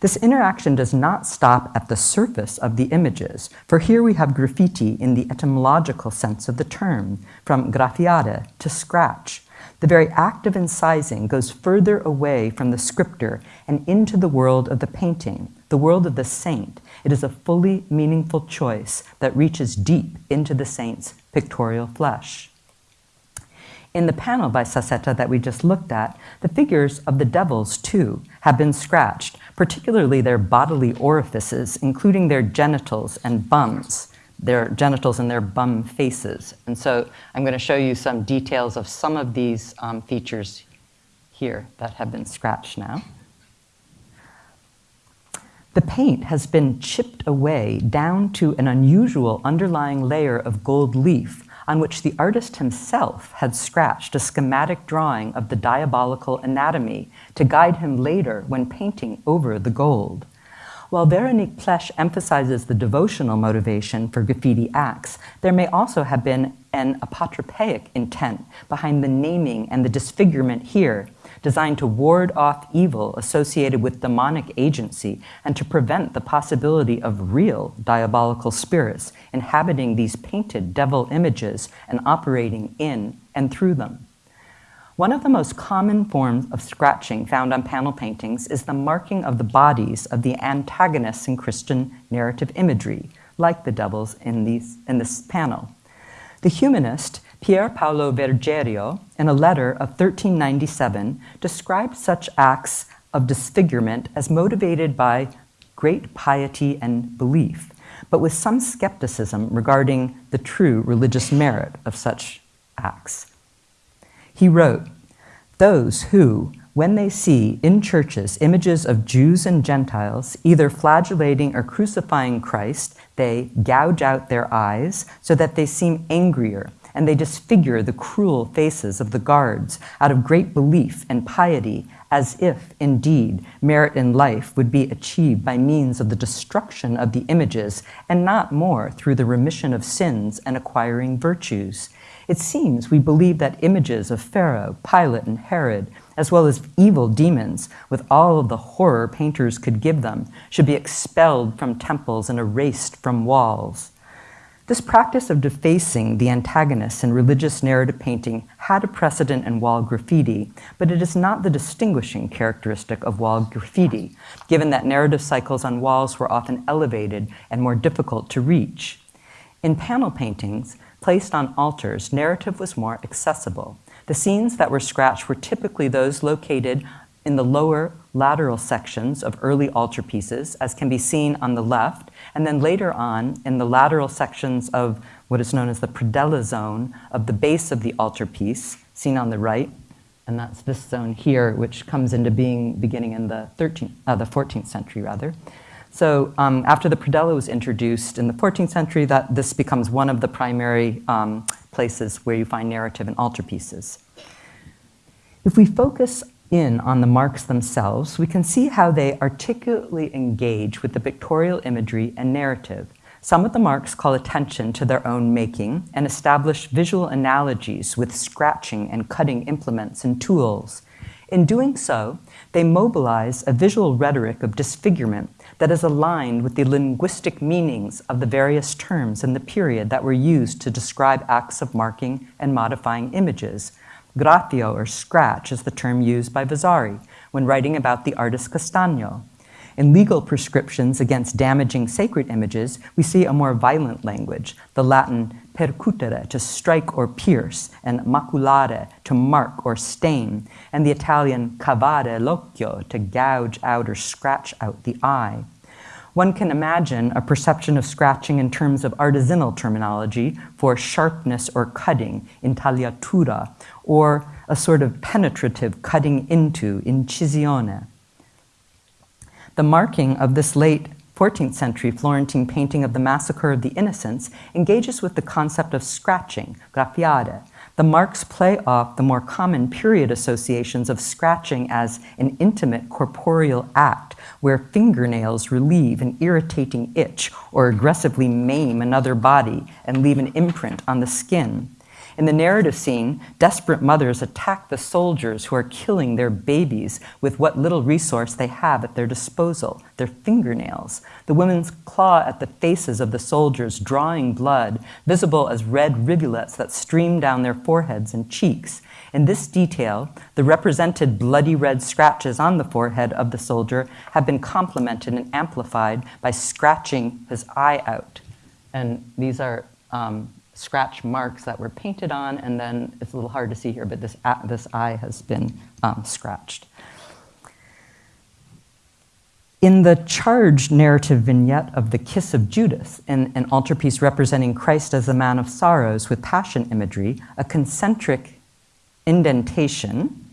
This interaction does not stop at the surface of the images, for here we have graffiti in the etymological sense of the term, from graffiare, to scratch. The very act of incising goes further away from the scriptor and into the world of the painting, the world of the saint. It is a fully meaningful choice that reaches deep into the saint's pictorial flesh. In the panel by Sassetta that we just looked at, the figures of the devils, too, have been scratched, particularly their bodily orifices, including their genitals and bums, their genitals and their bum faces. And so I'm going to show you some details of some of these um, features here that have been scratched now. The paint has been chipped away down to an unusual underlying layer of gold leaf on which the artist himself had scratched a schematic drawing of the diabolical anatomy to guide him later when painting over the gold. While Veronique Plesch emphasizes the devotional motivation for graffiti acts, there may also have been an apotropaic intent behind the naming and the disfigurement here, designed to ward off evil associated with demonic agency and to prevent the possibility of real diabolical spirits inhabiting these painted devil images and operating in and through them. One of the most common forms of scratching found on panel paintings is the marking of the bodies of the antagonists in Christian narrative imagery, like the devils in, these, in this panel. The humanist Pier Paolo Vergerio, in a letter of 1397, described such acts of disfigurement as motivated by great piety and belief, but with some skepticism regarding the true religious merit of such acts. He wrote, Those who, when they see in churches images of Jews and Gentiles either flagellating or crucifying Christ, they gouge out their eyes so that they seem angrier and they disfigure the cruel faces of the guards out of great belief and piety, as if, indeed, merit in life would be achieved by means of the destruction of the images, and not more through the remission of sins and acquiring virtues. It seems we believe that images of Pharaoh, Pilate, and Herod, as well as evil demons, with all of the horror painters could give them, should be expelled from temples and erased from walls. This practice of defacing the antagonists in religious narrative painting had a precedent in wall graffiti, but it is not the distinguishing characteristic of wall graffiti, given that narrative cycles on walls were often elevated and more difficult to reach. In panel paintings, placed on altars, narrative was more accessible. The scenes that were scratched were typically those located in the lower lateral sections of early altarpieces, as can be seen on the left, and then later on in the lateral sections of what is known as the predella zone of the base of the altarpiece, seen on the right, and that's this zone here, which comes into being beginning in the 13th, uh, the 14th century rather. So um, after the predella was introduced in the 14th century, that this becomes one of the primary um, places where you find narrative and altarpieces. If we focus in on the marks themselves, we can see how they articulately engage with the pictorial imagery and narrative. Some of the marks call attention to their own making and establish visual analogies with scratching and cutting implements and tools. In doing so, they mobilize a visual rhetoric of disfigurement that is aligned with the linguistic meanings of the various terms in the period that were used to describe acts of marking and modifying images. Graffio or scratch is the term used by Vasari when writing about the artist Castagno. In legal prescriptions against damaging sacred images, we see a more violent language, the Latin percutere, to strike or pierce, and maculare, to mark or stain, and the Italian cavare l'occhio, to gouge out or scratch out the eye. One can imagine a perception of scratching in terms of artisanal terminology for sharpness or cutting, in intagliatura, or a sort of penetrative cutting into, incisione. The marking of this late 14th century Florentine painting of the Massacre of the Innocents engages with the concept of scratching, graffiare. The marks play off the more common period associations of scratching as an intimate corporeal act where fingernails relieve an irritating itch or aggressively maim another body and leave an imprint on the skin. In the narrative scene, desperate mothers attack the soldiers who are killing their babies with what little resource they have at their disposal their fingernails. The women's claw at the faces of the soldiers, drawing blood, visible as red rivulets that stream down their foreheads and cheeks. In this detail, the represented bloody red scratches on the forehead of the soldier have been complemented and amplified by scratching his eye out. And these are um, scratch marks that were painted on, and then it's a little hard to see here, but this, this eye has been um, scratched. In the charged narrative vignette of the Kiss of Judas, in an altarpiece representing Christ as the man of sorrows with passion imagery, a concentric indentation,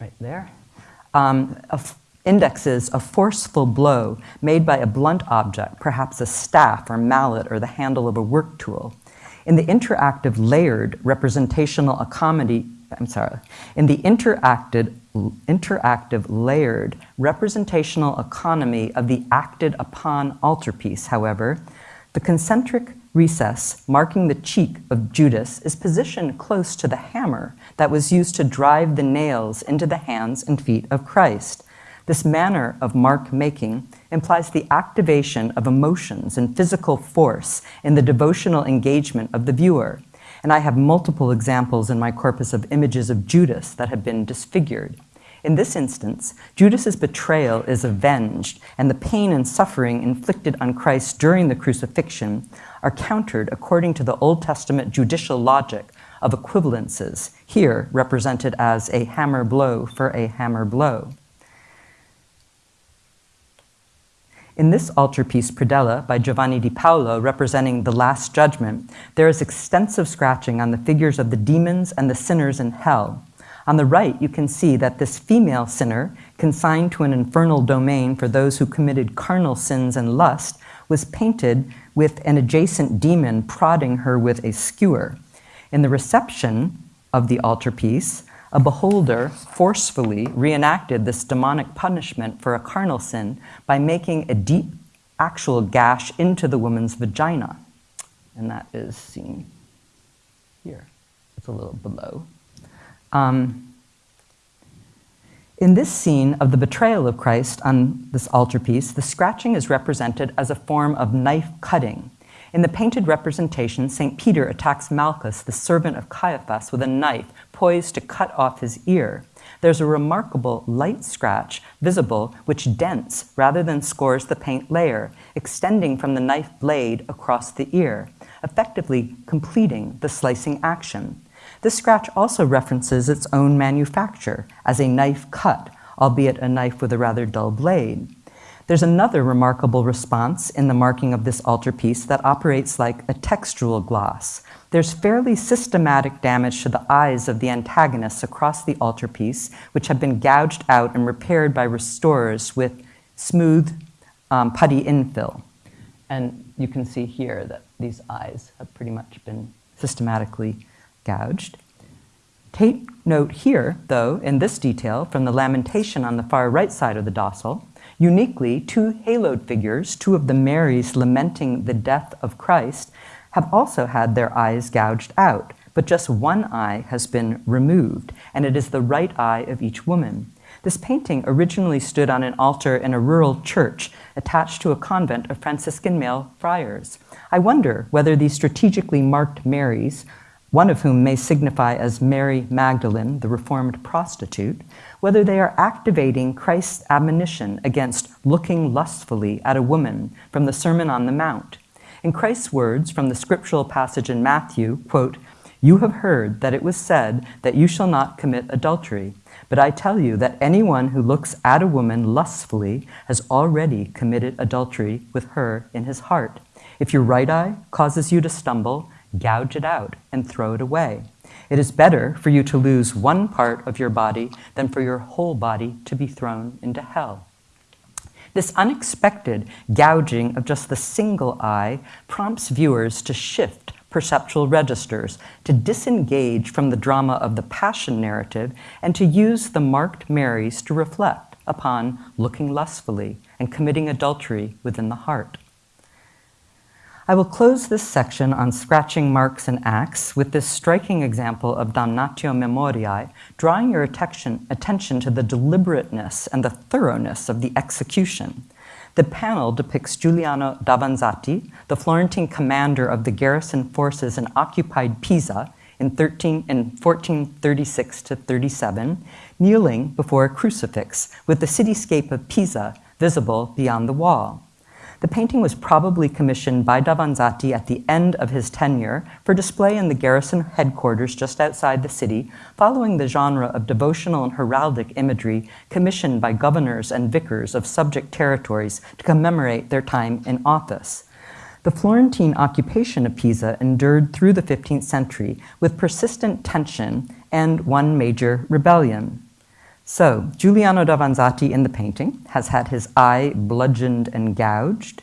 right there, um, indexes a forceful blow made by a blunt object, perhaps a staff or mallet or the handle of a work tool. In the interactive layered representational economy, I'm sorry, in the interacted, interactive layered representational economy of the acted upon altarpiece, however, the concentric recess marking the cheek of Judas is positioned close to the hammer that was used to drive the nails into the hands and feet of Christ. This manner of mark making implies the activation of emotions and physical force in the devotional engagement of the viewer. And I have multiple examples in my corpus of images of Judas that have been disfigured. In this instance, Judas's betrayal is avenged, and the pain and suffering inflicted on Christ during the crucifixion are countered according to the Old Testament judicial logic of equivalences, here represented as a hammer blow for a hammer blow. In this altarpiece, Predella, by Giovanni di Paolo, representing the Last Judgment, there is extensive scratching on the figures of the demons and the sinners in hell. On the right, you can see that this female sinner, consigned to an infernal domain for those who committed carnal sins and lust, was painted with an adjacent demon prodding her with a skewer. In the reception of the altarpiece, a beholder forcefully reenacted this demonic punishment for a carnal sin by making a deep, actual gash into the woman's vagina. And that is seen here. It's a little below. Um, in this scene of the betrayal of Christ on this altarpiece, the scratching is represented as a form of knife cutting. In the painted representation, St. Peter attacks Malchus, the servant of Caiaphas, with a knife poised to cut off his ear. There's a remarkable light scratch visible which dents rather than scores the paint layer, extending from the knife blade across the ear, effectively completing the slicing action. This scratch also references its own manufacture as a knife cut, albeit a knife with a rather dull blade. There's another remarkable response in the marking of this altarpiece that operates like a textual gloss. There's fairly systematic damage to the eyes of the antagonists across the altarpiece, which have been gouged out and repaired by restorers with smooth um, putty infill. And you can see here that these eyes have pretty much been systematically gouged. Take note here, though, in this detail from the lamentation on the far right side of the dossal, uniquely two haloed figures, two of the Marys lamenting the death of Christ, have also had their eyes gouged out, but just one eye has been removed, and it is the right eye of each woman. This painting originally stood on an altar in a rural church attached to a convent of Franciscan male friars. I wonder whether these strategically marked Marys, one of whom may signify as Mary Magdalene, the reformed prostitute, whether they are activating Christ's admonition against looking lustfully at a woman from the Sermon on the Mount. In Christ's words from the scriptural passage in Matthew, quote, You have heard that it was said that you shall not commit adultery. But I tell you that anyone who looks at a woman lustfully has already committed adultery with her in his heart. If your right eye causes you to stumble, gouge it out and throw it away. It is better for you to lose one part of your body than for your whole body to be thrown into hell. This unexpected gouging of just the single eye prompts viewers to shift perceptual registers, to disengage from the drama of the passion narrative, and to use the marked Marys to reflect upon looking lustfully and committing adultery within the heart. I will close this section on scratching marks and acts with this striking example of damnatio memoriae, drawing your attention, attention to the deliberateness and the thoroughness of the execution. The panel depicts Giuliano Davanzati, the Florentine commander of the garrison forces in occupied Pisa in, 13, in 1436 to 37, kneeling before a crucifix with the cityscape of Pisa visible beyond the wall. The painting was probably commissioned by Davanzati at the end of his tenure for display in the garrison headquarters just outside the city, following the genre of devotional and heraldic imagery commissioned by governors and vicars of subject territories to commemorate their time in office. The Florentine occupation of Pisa endured through the 15th century with persistent tension and one major rebellion. So, Giuliano Davanzati in the painting has had his eye bludgeoned and gouged.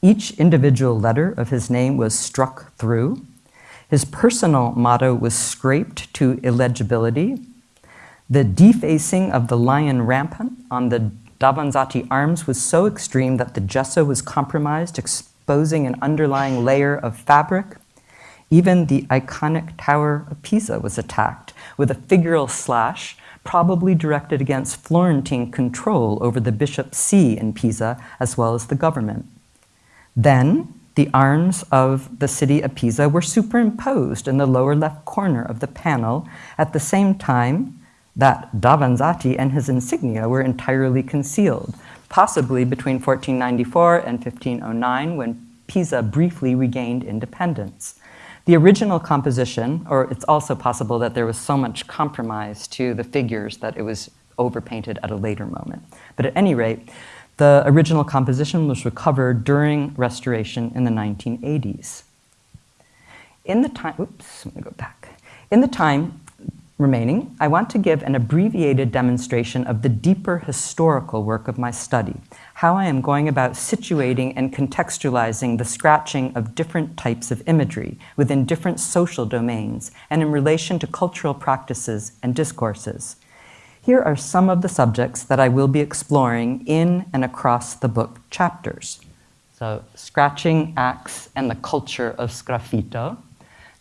Each individual letter of his name was struck through. His personal motto was scraped to illegibility. The defacing of the lion rampant on the Davanzati arms was so extreme that the gesso was compromised, exposing an underlying layer of fabric. Even the iconic Tower of Pisa was attacked with a figural slash probably directed against Florentine control over the bishop's see in Pisa as well as the government. Then, the arms of the city of Pisa were superimposed in the lower left corner of the panel at the same time that Davanzati and his insignia were entirely concealed, possibly between 1494 and 1509 when Pisa briefly regained independence. The original composition, or it's also possible that there was so much compromise to the figures that it was overpainted at a later moment. But at any rate, the original composition was recovered during restoration in the 1980s. In the time, oops, let me go back. In the time remaining, I want to give an abbreviated demonstration of the deeper historical work of my study, how I am going about situating and contextualizing the scratching of different types of imagery within different social domains and in relation to cultural practices and discourses. Here are some of the subjects that I will be exploring in and across the book chapters. So, scratching acts and the culture of sgraffito,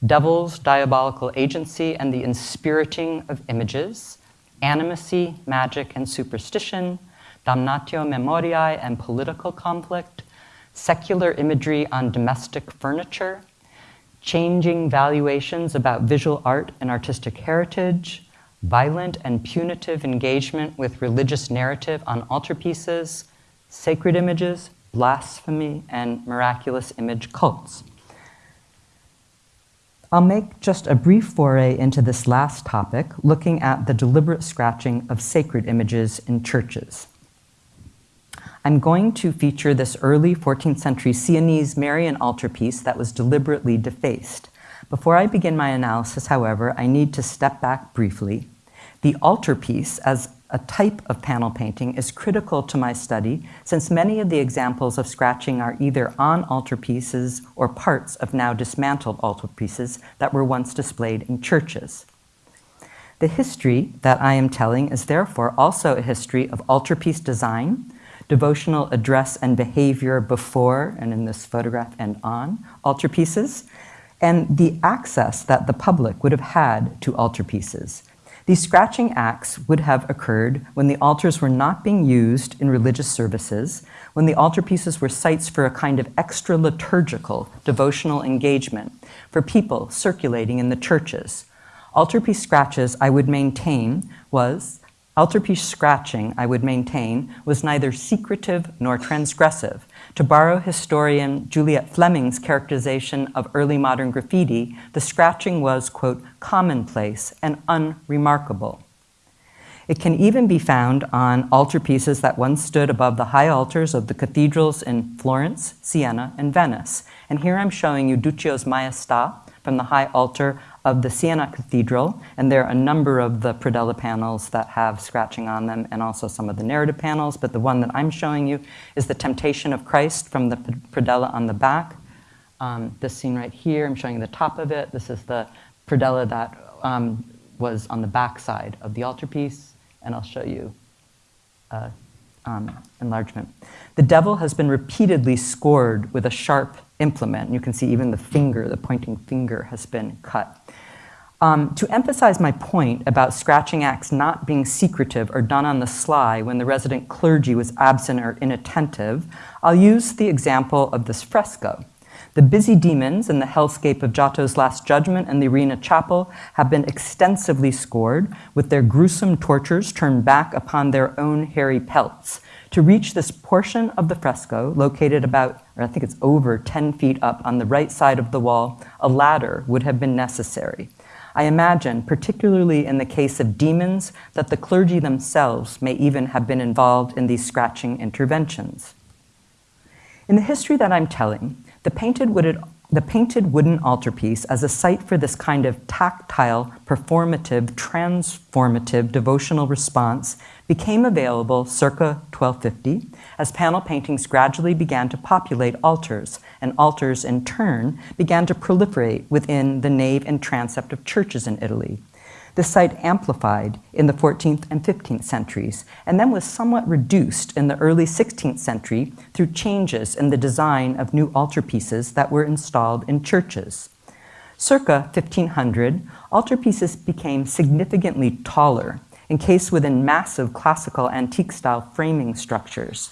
devil's diabolical agency and the inspiriting of images, animacy, magic, and superstition, damnatio memoriae and political conflict, secular imagery on domestic furniture, changing valuations about visual art and artistic heritage, violent and punitive engagement with religious narrative on altarpieces, sacred images, blasphemy, and miraculous image cults. I'll make just a brief foray into this last topic, looking at the deliberate scratching of sacred images in churches. I'm going to feature this early 14th century Sienese Marian altarpiece that was deliberately defaced. Before I begin my analysis, however, I need to step back briefly. The altarpiece, as a type of panel painting is critical to my study since many of the examples of scratching are either on altarpieces or parts of now dismantled altarpieces that were once displayed in churches. The history that I am telling is therefore also a history of altarpiece design, devotional address and behavior before, and in this photograph and on, altarpieces, and the access that the public would have had to altarpieces These scratching acts would have occurred when the altars were not being used in religious services, when the altarpieces were sites for a kind of extra liturgical devotional engagement for people circulating in the churches. Altarpiece scratches, I would maintain, was altarpiece scratching, I would maintain, was neither secretive nor transgressive. To borrow historian Juliet Fleming's characterization of early modern graffiti, the scratching was, quote, commonplace and unremarkable. It can even be found on altarpieces that once stood above the high altars of the cathedrals in Florence, Siena, and Venice. And here I'm showing you Duccio's Maestà from the high altar of the Siena Cathedral, and there are a number of the predella panels that have scratching on them and also some of the narrative panels, but the one that I'm showing you is the Temptation of Christ from the predella on the back. Um, this scene right here, I'm showing the top of it. This is the predella that um, was on the back side of the altarpiece, and I'll show you uh, um, enlargement. The devil has been repeatedly scored with a sharp implement. You can see even the finger, the pointing finger, has been cut. Um, to emphasize my point about scratching acts not being secretive or done on the sly when the resident clergy was absent or inattentive, I'll use the example of this fresco. The busy demons in the hellscape of Giotto's Last Judgment and the Arena Chapel have been extensively scored, with their gruesome tortures turned back upon their own hairy pelts. To reach this portion of the fresco, located about, or I think it's over 10 feet up on the right side of the wall, a ladder would have been necessary. I imagine, particularly in the case of demons, that the clergy themselves may even have been involved in these scratching interventions. In the history that I'm telling, the painted wooded the painted wooden altarpiece as a site for this kind of tactile, performative, transformative devotional response became available circa 1250 as panel paintings gradually began to populate altars, and altars in turn began to proliferate within the nave and transept of churches in Italy. The site amplified in the 14th and 15th centuries, and then was somewhat reduced in the early 16th century through changes in the design of new altarpieces that were installed in churches. Circa 1500, altarpieces became significantly taller, encased within massive classical antique-style framing structures.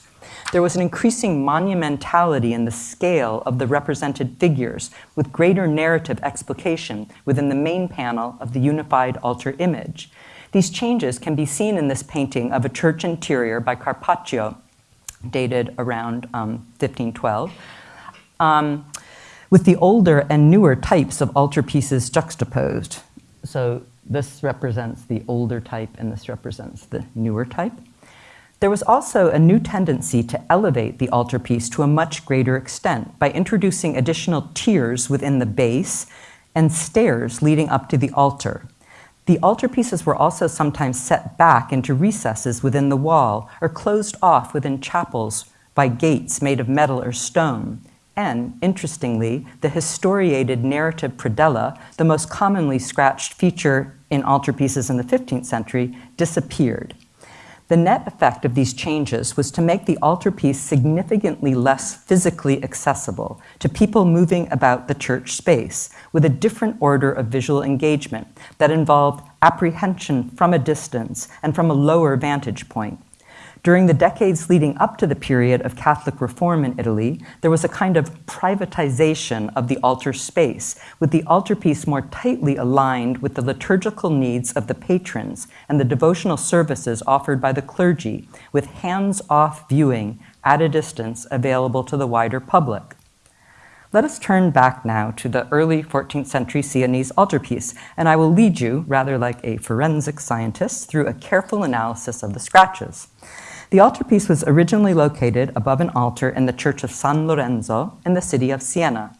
There was an increasing monumentality in the scale of the represented figures, with greater narrative explication within the main panel of the unified altar image. These changes can be seen in this painting of a church interior by Carpaccio, dated around um, 1512, um, with the older and newer types of altarpieces juxtaposed. So this represents the older type and this represents the newer type. There was also a new tendency to elevate the altarpiece to a much greater extent by introducing additional tiers within the base and stairs leading up to the altar. The altarpieces were also sometimes set back into recesses within the wall or closed off within chapels by gates made of metal or stone. And, interestingly, the historiated narrative predella, the most commonly scratched feature in altarpieces in the 15th century, disappeared. The net effect of these changes was to make the altarpiece significantly less physically accessible to people moving about the church space with a different order of visual engagement that involved apprehension from a distance and from a lower vantage point. During the decades leading up to the period of Catholic reform in Italy, there was a kind of privatization of the altar space, with the altarpiece more tightly aligned with the liturgical needs of the patrons and the devotional services offered by the clergy, with hands-off viewing at a distance available to the wider public. Let us turn back now to the early 14th century Sienese altarpiece, and I will lead you, rather like a forensic scientist, through a careful analysis of the scratches. The altarpiece was originally located above an altar in the church of San Lorenzo in the city of Siena.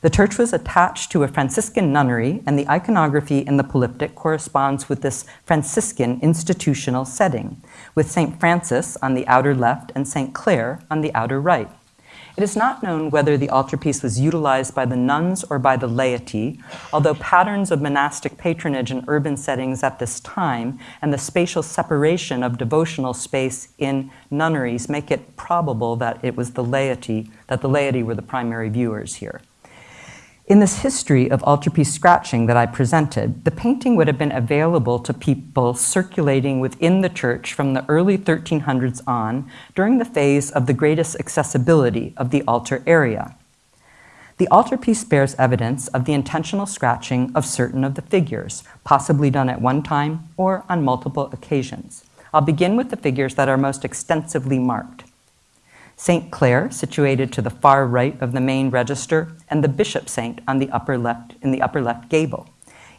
The church was attached to a Franciscan nunnery, and the iconography in the polyptych corresponds with this Franciscan institutional setting, with St. Francis on the outer left and St. Clare on the outer right. It is not known whether the altarpiece was utilized by the nuns or by the laity, although patterns of monastic patronage in urban settings at this time and the spatial separation of devotional space in nunneries make it probable that it was the laity, that the laity were the primary viewers here. In this history of altarpiece scratching that I presented, the painting would have been available to people circulating within the church from the early 1300s on during the phase of the greatest accessibility of the altar area. The altarpiece bears evidence of the intentional scratching of certain of the figures, possibly done at one time or on multiple occasions. I'll begin with the figures that are most extensively marked. St. Clare, situated to the far right of the main register, and the Bishop Saint on the upper left, in the upper left gable.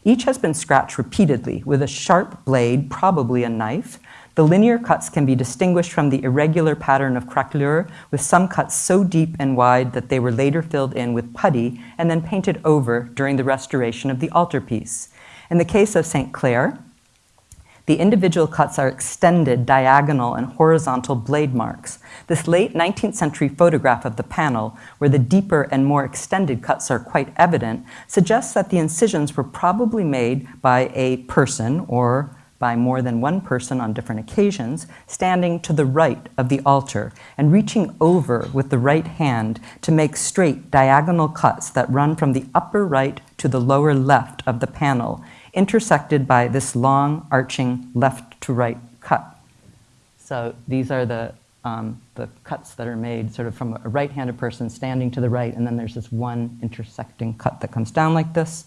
Each has been scratched repeatedly with a sharp blade, probably a knife. The linear cuts can be distinguished from the irregular pattern of craquelure, with some cuts so deep and wide that they were later filled in with putty and then painted over during the restoration of the altarpiece. In the case of St. Clare, the individual cuts are extended diagonal and horizontal blade marks. This late 19th century photograph of the panel, where the deeper and more extended cuts are quite evident, suggests that the incisions were probably made by a person or by more than one person on different occasions, standing to the right of the altar and reaching over with the right hand to make straight diagonal cuts that run from the upper right to the lower left of the panel intersected by this long arching left to right cut. So these are the, um, the cuts that are made sort of from a right-handed person standing to the right, and then there's this one intersecting cut that comes down like this.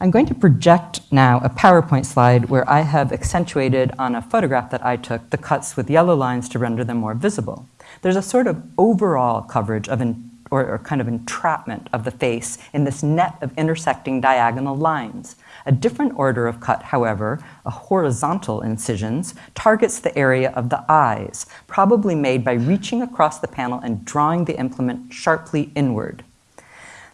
I'm going to project now a PowerPoint slide where I have accentuated on a photograph that I took the cuts with yellow lines to render them more visible. There's a sort of overall coverage of an or, or, kind of entrapment of the face in this net of intersecting diagonal lines. A different order of cut, however, a horizontal incisions, targets the area of the eyes, probably made by reaching across the panel and drawing the implement sharply inward.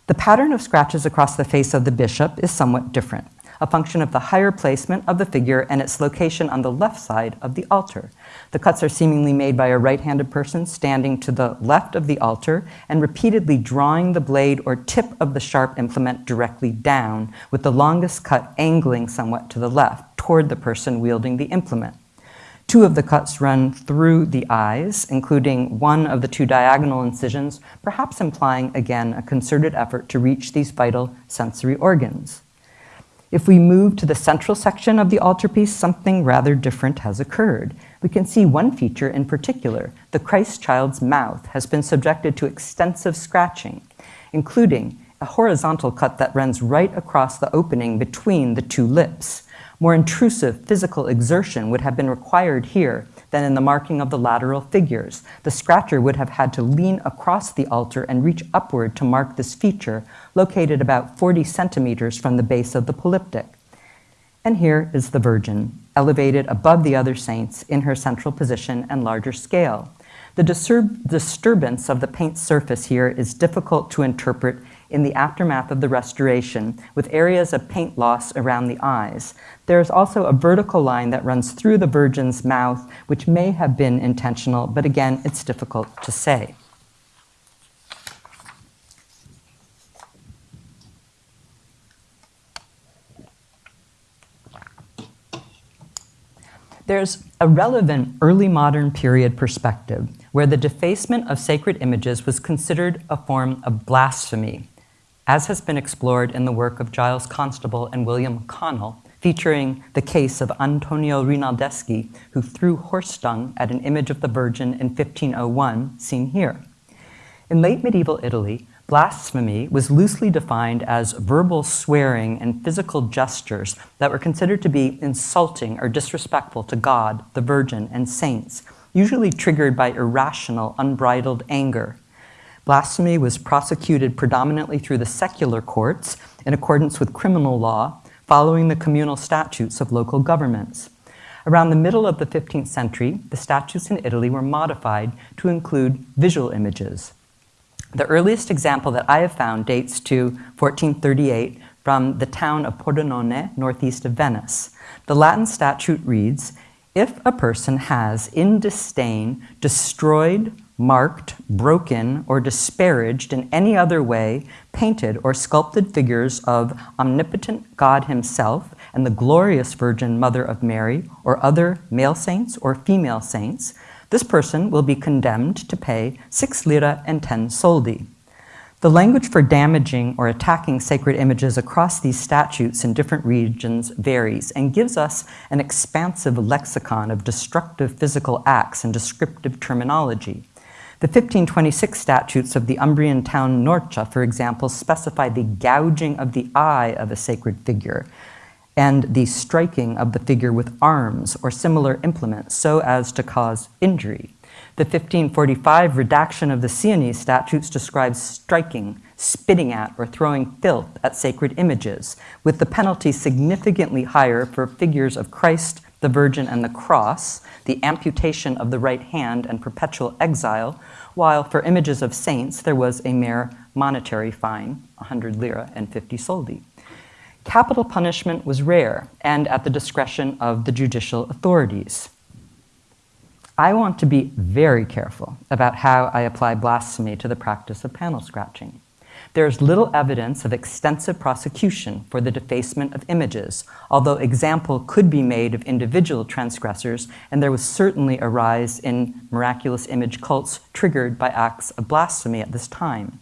The pattern of scratches across the face of the bishop is somewhat different a function of the higher placement of the figure and its location on the left side of the altar. The cuts are seemingly made by a right-handed person standing to the left of the altar and repeatedly drawing the blade or tip of the sharp implement directly down, with the longest cut angling somewhat to the left, toward the person wielding the implement. Two of the cuts run through the eyes, including one of the two diagonal incisions, perhaps implying again a concerted effort to reach these vital sensory organs. If we move to the central section of the altarpiece, something rather different has occurred. We can see one feature in particular. The Christ child's mouth has been subjected to extensive scratching, including a horizontal cut that runs right across the opening between the two lips. More intrusive physical exertion would have been required here than in the marking of the lateral figures. The scratcher would have had to lean across the altar and reach upward to mark this feature, located about 40 centimeters from the base of the polyptych. And here is the Virgin, elevated above the other saints in her central position and larger scale. The disturb disturbance of the paint surface here is difficult to interpret in the aftermath of the restoration, with areas of paint loss around the eyes. There is also a vertical line that runs through the Virgin's mouth, which may have been intentional, but again, it's difficult to say. There's a relevant early modern period perspective where the defacement of sacred images was considered a form of blasphemy, as has been explored in the work of Giles Constable and William Connell, featuring the case of Antonio Rinaldeschi, who threw horse dung at an image of the Virgin in 1501, seen here. In late medieval Italy, blasphemy was loosely defined as verbal swearing and physical gestures that were considered to be insulting or disrespectful to God, the Virgin, and saints, usually triggered by irrational, unbridled anger. Blasphemy was prosecuted predominantly through the secular courts in accordance with criminal law, following the communal statutes of local governments. Around the middle of the 15th century, the statutes in Italy were modified to include visual images. The earliest example that I have found dates to 1438 from the town of Pordenone, northeast of Venice. The Latin statute reads, if a person has, in disdain, destroyed, marked, broken, or disparaged in any other way painted or sculpted figures of omnipotent God himself and the glorious Virgin Mother of Mary or other male saints or female saints, this person will be condemned to pay six lira and ten soldi. The language for damaging or attacking sacred images across these statutes in different regions varies and gives us an expansive lexicon of destructive physical acts and descriptive terminology. The 1526 statutes of the Umbrian town Norcia, for example, specify the gouging of the eye of a sacred figure and the striking of the figure with arms or similar implements so as to cause injury. The 1545 redaction of the Sienese statutes describes striking, spitting at, or throwing filth at sacred images, with the penalty significantly higher for figures of Christ, the Virgin, and the cross, the amputation of the right hand, and perpetual exile, while for images of saints there was a mere monetary fine, 100 lira and 50 soldi. Capital punishment was rare and at the discretion of the judicial authorities. I want to be very careful about how I apply blasphemy to the practice of panel scratching. There is little evidence of extensive prosecution for the defacement of images, although example could be made of individual transgressors, and there was certainly a rise in miraculous image cults triggered by acts of blasphemy at this time.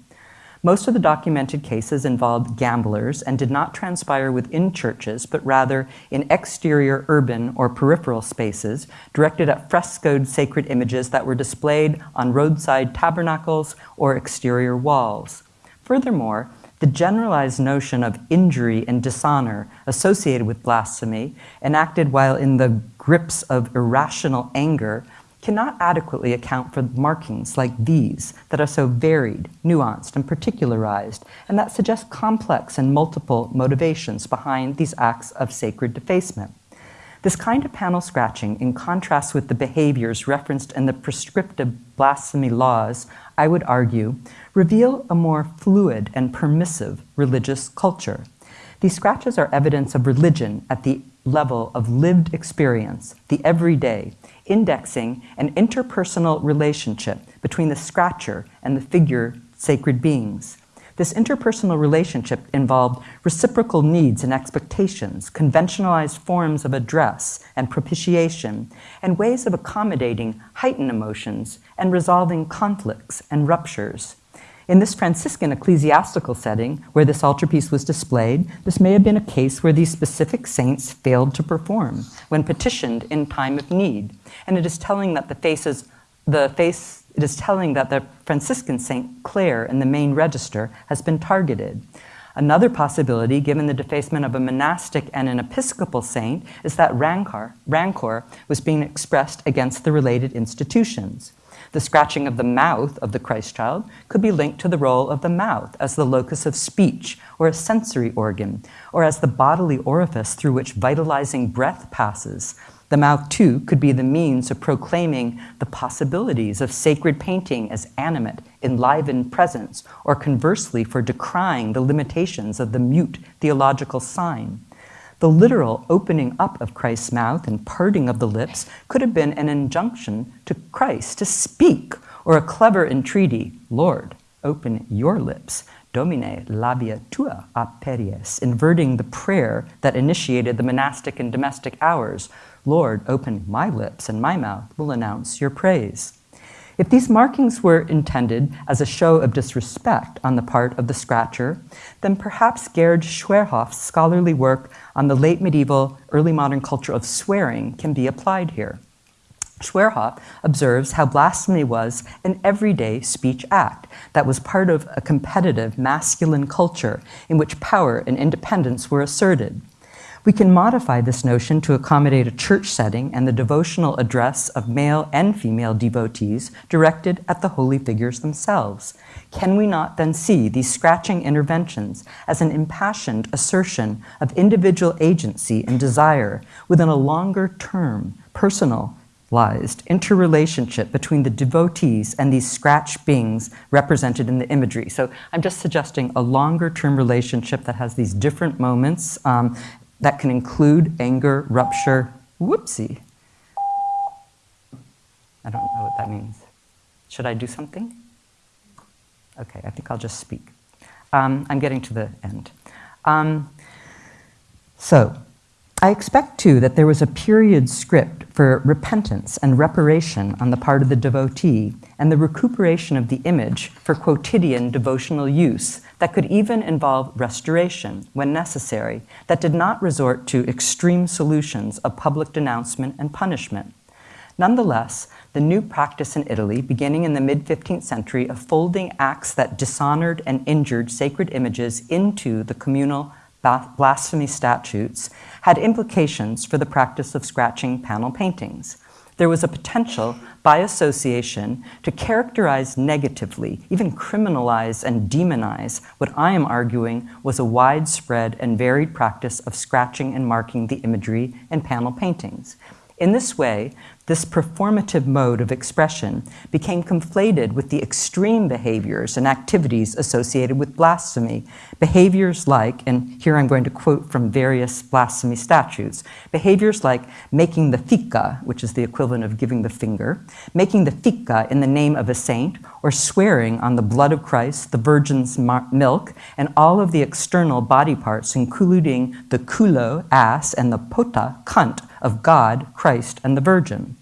Most of the documented cases involved gamblers and did not transpire within churches, but rather in exterior urban or peripheral spaces directed at frescoed sacred images that were displayed on roadside tabernacles or exterior walls. Furthermore, the generalized notion of injury and dishonor associated with blasphemy, enacted while in the grips of irrational anger, cannot adequately account for markings like these that are so varied, nuanced, and particularized, and that suggest complex and multiple motivations behind these acts of sacred defacement. This kind of panel scratching, in contrast with the behaviors referenced in the prescriptive blasphemy laws, I would argue, reveal a more fluid and permissive religious culture. These scratches are evidence of religion at the level of lived experience, the everyday, indexing an interpersonal relationship between the scratcher and the figure sacred beings. This interpersonal relationship involved reciprocal needs and expectations, conventionalized forms of address and propitiation, and ways of accommodating heightened emotions and resolving conflicts and ruptures. In this Franciscan ecclesiastical setting, where this altarpiece was displayed, this may have been a case where these specific saints failed to perform when petitioned in time of need. And it is telling that the faces, the face, it is telling that the Franciscan Saint Clare in the main register has been targeted. Another possibility, given the defacement of a monastic and an episcopal saint, is that rancor, rancor was being expressed against the related institutions. The scratching of the mouth of the Christ child could be linked to the role of the mouth as the locus of speech or a sensory organ, or as the bodily orifice through which vitalizing breath passes. The mouth, too, could be the means of proclaiming the possibilities of sacred painting as animate, enlivened presence, or conversely, for decrying the limitations of the mute theological sign. The literal opening up of Christ's mouth and parting of the lips could have been an injunction to Christ to speak, or a clever entreaty, Lord, open your lips, Domine labia tua aperies, inverting the prayer that initiated the monastic and domestic hours. Lord, open my lips, and my mouth will announce your praise. If these markings were intended as a show of disrespect on the part of the scratcher, then perhaps Gerd Schwerhoff's scholarly work on the late medieval, early modern culture of swearing can be applied here. Schwerhoff observes how blasphemy was an everyday speech act that was part of a competitive masculine culture in which power and independence were asserted. We can modify this notion to accommodate a church setting and the devotional address of male and female devotees directed at the holy figures themselves. Can we not then see these scratching interventions as an impassioned assertion of individual agency and desire within a longer term, personalized interrelationship between the devotees and these scratch beings represented in the imagery. So I'm just suggesting a longer term relationship that has these different moments um, that can include anger, rupture, whoopsie. I don't know what that means. Should I do something? Okay, I think I'll just speak. Um, I'm getting to the end. Um, so, I expect, too, that there was a period script for repentance and reparation on the part of the devotee and the recuperation of the image for quotidian devotional use that could even involve restoration when necessary, that did not resort to extreme solutions of public denouncement and punishment. Nonetheless, the new practice in Italy, beginning in the mid 15th century, of folding acts that dishonored and injured sacred images into the communal blasphemy statutes, had implications for the practice of scratching panel paintings. There was a potential, by association, to characterize negatively, even criminalize and demonize what I am arguing was a widespread and varied practice of scratching and marking the imagery in panel paintings. In this way, this performative mode of expression became conflated with the extreme behaviors and activities associated with blasphemy. Behaviors like, and here I'm going to quote from various blasphemy statutes, behaviors like making the fica, which is the equivalent of giving the finger, making the fica in the name of a saint, or swearing on the blood of Christ, the virgin's milk, and all of the external body parts, including the culo, ass, and the pota, cunt, of God, Christ, and the Virgin.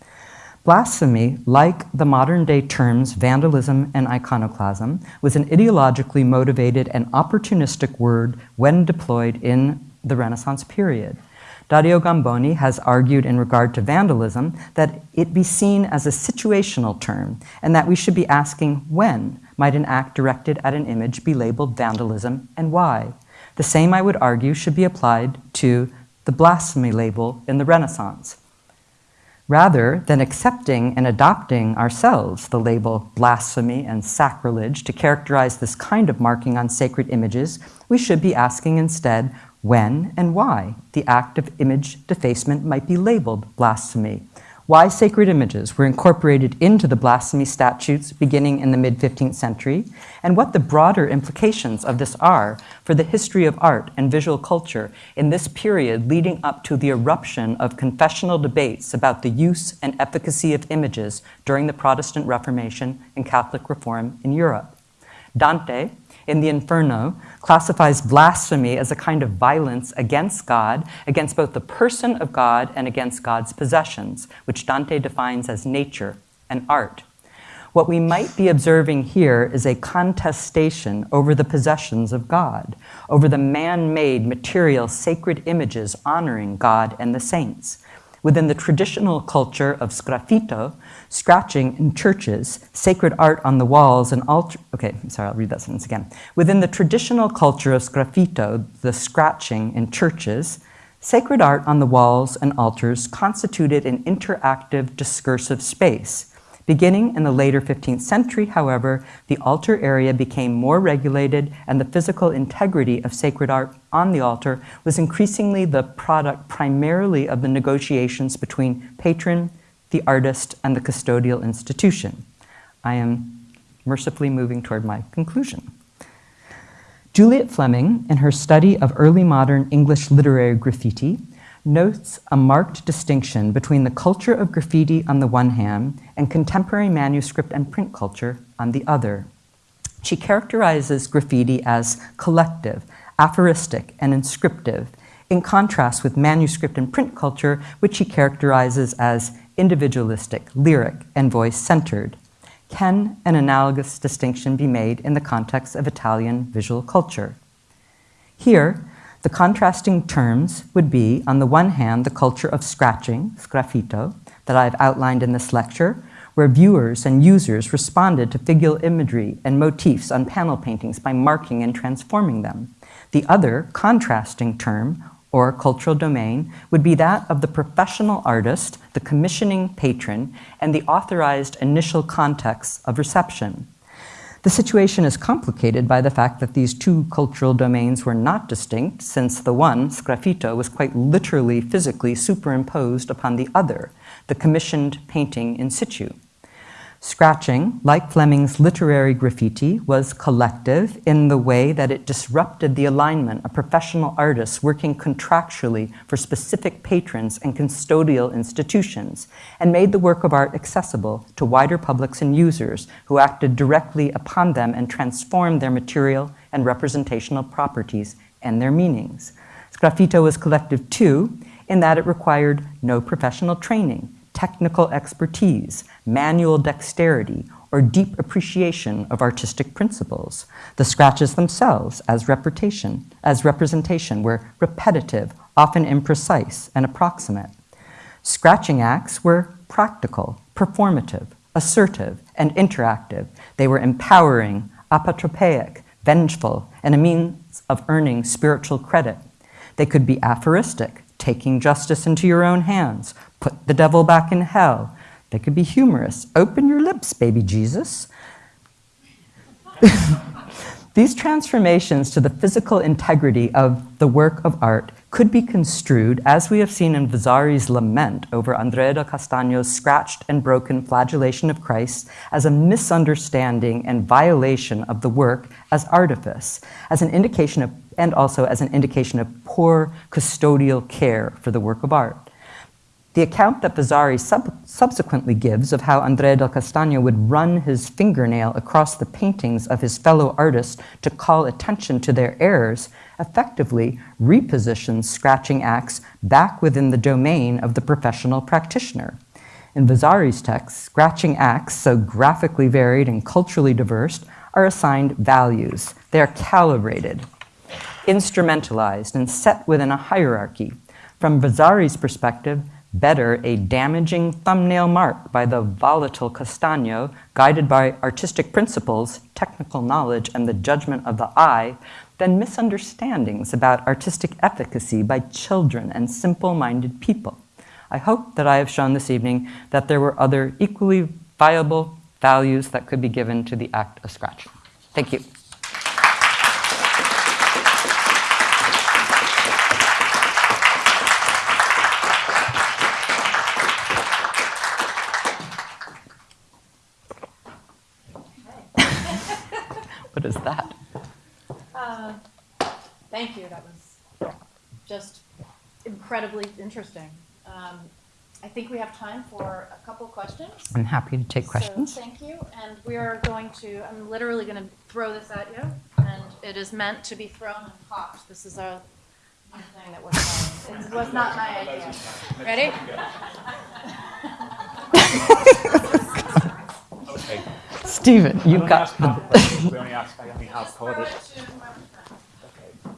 Blasphemy, like the modern day terms vandalism and iconoclasm, was an ideologically motivated and opportunistic word when deployed in the Renaissance period. Dario Gamboni has argued in regard to vandalism that it be seen as a situational term and that we should be asking when might an act directed at an image be labeled vandalism and why. The same, I would argue, should be applied to the blasphemy label in the Renaissance. Rather than accepting and adopting ourselves the label blasphemy and sacrilege to characterize this kind of marking on sacred images, we should be asking instead when and why the act of image defacement might be labeled blasphemy why sacred images were incorporated into the blasphemy statutes beginning in the mid 15th century, and what the broader implications of this are for the history of art and visual culture in this period leading up to the eruption of confessional debates about the use and efficacy of images during the Protestant Reformation and Catholic Reform in Europe. Dante, in the Inferno classifies blasphemy as a kind of violence against God, against both the person of God and against God's possessions, which Dante defines as nature and art. What we might be observing here is a contestation over the possessions of God, over the man made material sacred images honoring God and the saints. Within the traditional culture of sgraffito, scratching in churches, sacred art on the walls, and altar. Okay, I'm sorry, I'll read that sentence again. Within the traditional culture of sgraffito, the scratching in churches, sacred art on the walls and altars constituted an interactive discursive space. Beginning in the later 15th century, however, the altar area became more regulated and the physical integrity of sacred art on the altar was increasingly the product primarily of the negotiations between patron, the artist, and the custodial institution. I am mercifully moving toward my conclusion. Juliet Fleming, in her study of early modern English literary graffiti, notes a marked distinction between the culture of graffiti on the one hand and contemporary manuscript and print culture on the other. She characterizes graffiti as collective, aphoristic, and inscriptive, in contrast with manuscript and print culture, which she characterizes as individualistic, lyric, and voice centered. Can an analogous distinction be made in the context of Italian visual culture? Here, the contrasting terms would be, on the one hand, the culture of scratching, sgraffito, that I've outlined in this lecture, where viewers and users responded to figural imagery and motifs on panel paintings by marking and transforming them. The other, contrasting term, or cultural domain would be that of the professional artist, the commissioning patron, and the authorized initial context of reception. The situation is complicated by the fact that these two cultural domains were not distinct, since the one, sgraffito, was quite literally physically superimposed upon the other, the commissioned painting in situ. Scratching, like Fleming's literary graffiti, was collective in the way that it disrupted the alignment of professional artists working contractually for specific patrons and custodial institutions, and made the work of art accessible to wider publics and users who acted directly upon them and transformed their material and representational properties and their meanings. Sgraffito was collective too, in that it required no professional training, technical expertise, manual dexterity, or deep appreciation of artistic principles. The scratches themselves, as representation, as representation, were repetitive, often imprecise and approximate. Scratching acts were practical, performative, assertive, and interactive. They were empowering, apotropaic, vengeful, and a means of earning spiritual credit. They could be aphoristic, taking justice into your own hands, put the devil back in hell. They could be humorous, open your lips, baby Jesus. These transformations to the physical integrity of the work of art could be construed, as we have seen in Vasari's lament over Andrea del Castagno's scratched and broken flagellation of Christ, as a misunderstanding and violation of the work as artifice, as an indication of, and also as an indication of poor custodial care for the work of art. The account that Vasari sub subsequently gives of how Andrea del Castagno would run his fingernail across the paintings of his fellow artists to call attention to their errors effectively repositions scratching acts back within the domain of the professional practitioner. In Vasari's text, scratching acts, so graphically varied and culturally diverse, are assigned values. They are calibrated, instrumentalized, and set within a hierarchy. From Vasari's perspective, better a damaging thumbnail mark by the volatile Castagno, guided by artistic principles, technical knowledge, and the judgment of the eye, than misunderstandings about artistic efficacy by children and simple-minded people. I hope that I have shown this evening that there were other equally viable values that could be given to the act of scratching. Thank you. Is that? Uh, thank you. That was just incredibly interesting. Um, I think we have time for a couple questions. I'm happy to take questions. So thank you. And we are going to, I'm literally going to throw this at you. And it is meant to be thrown and popped. This is a new thing that we're trying. It was not my idea. Ready? Okay. Stephen, you've got ask the. half questions. We only ask, I only half called it.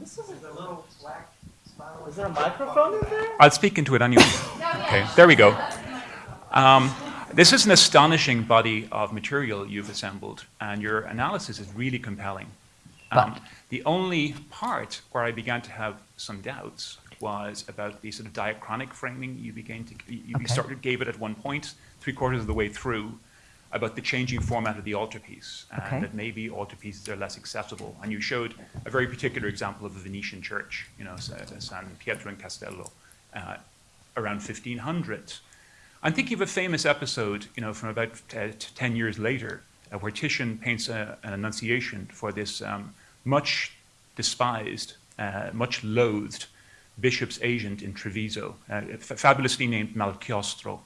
This is a little black spot. Is there a microphone in there? I'll speak into it anyway. Okay, there we go. Um, this is an astonishing body of material you've assembled, and your analysis is really compelling. Um, But- the only part where I began to have some doubts was about the sort of diachronic framing you began to, you you Okay. started, gave it at one point, three quarters of the way through, about the changing format of the altarpiece, and Okay. that maybe altarpieces are less accessible. And you showed a very particular example of the Venetian church, you know, San Pietro in Castello, uh, around 1500. I'm thinking of a famous episode, you know, from about uh, t- 10 years later, uh, where Titian paints a, an annunciation for this um, much despised, uh, much loathed bishop's agent in Treviso, uh, fabulously named Malchiostro.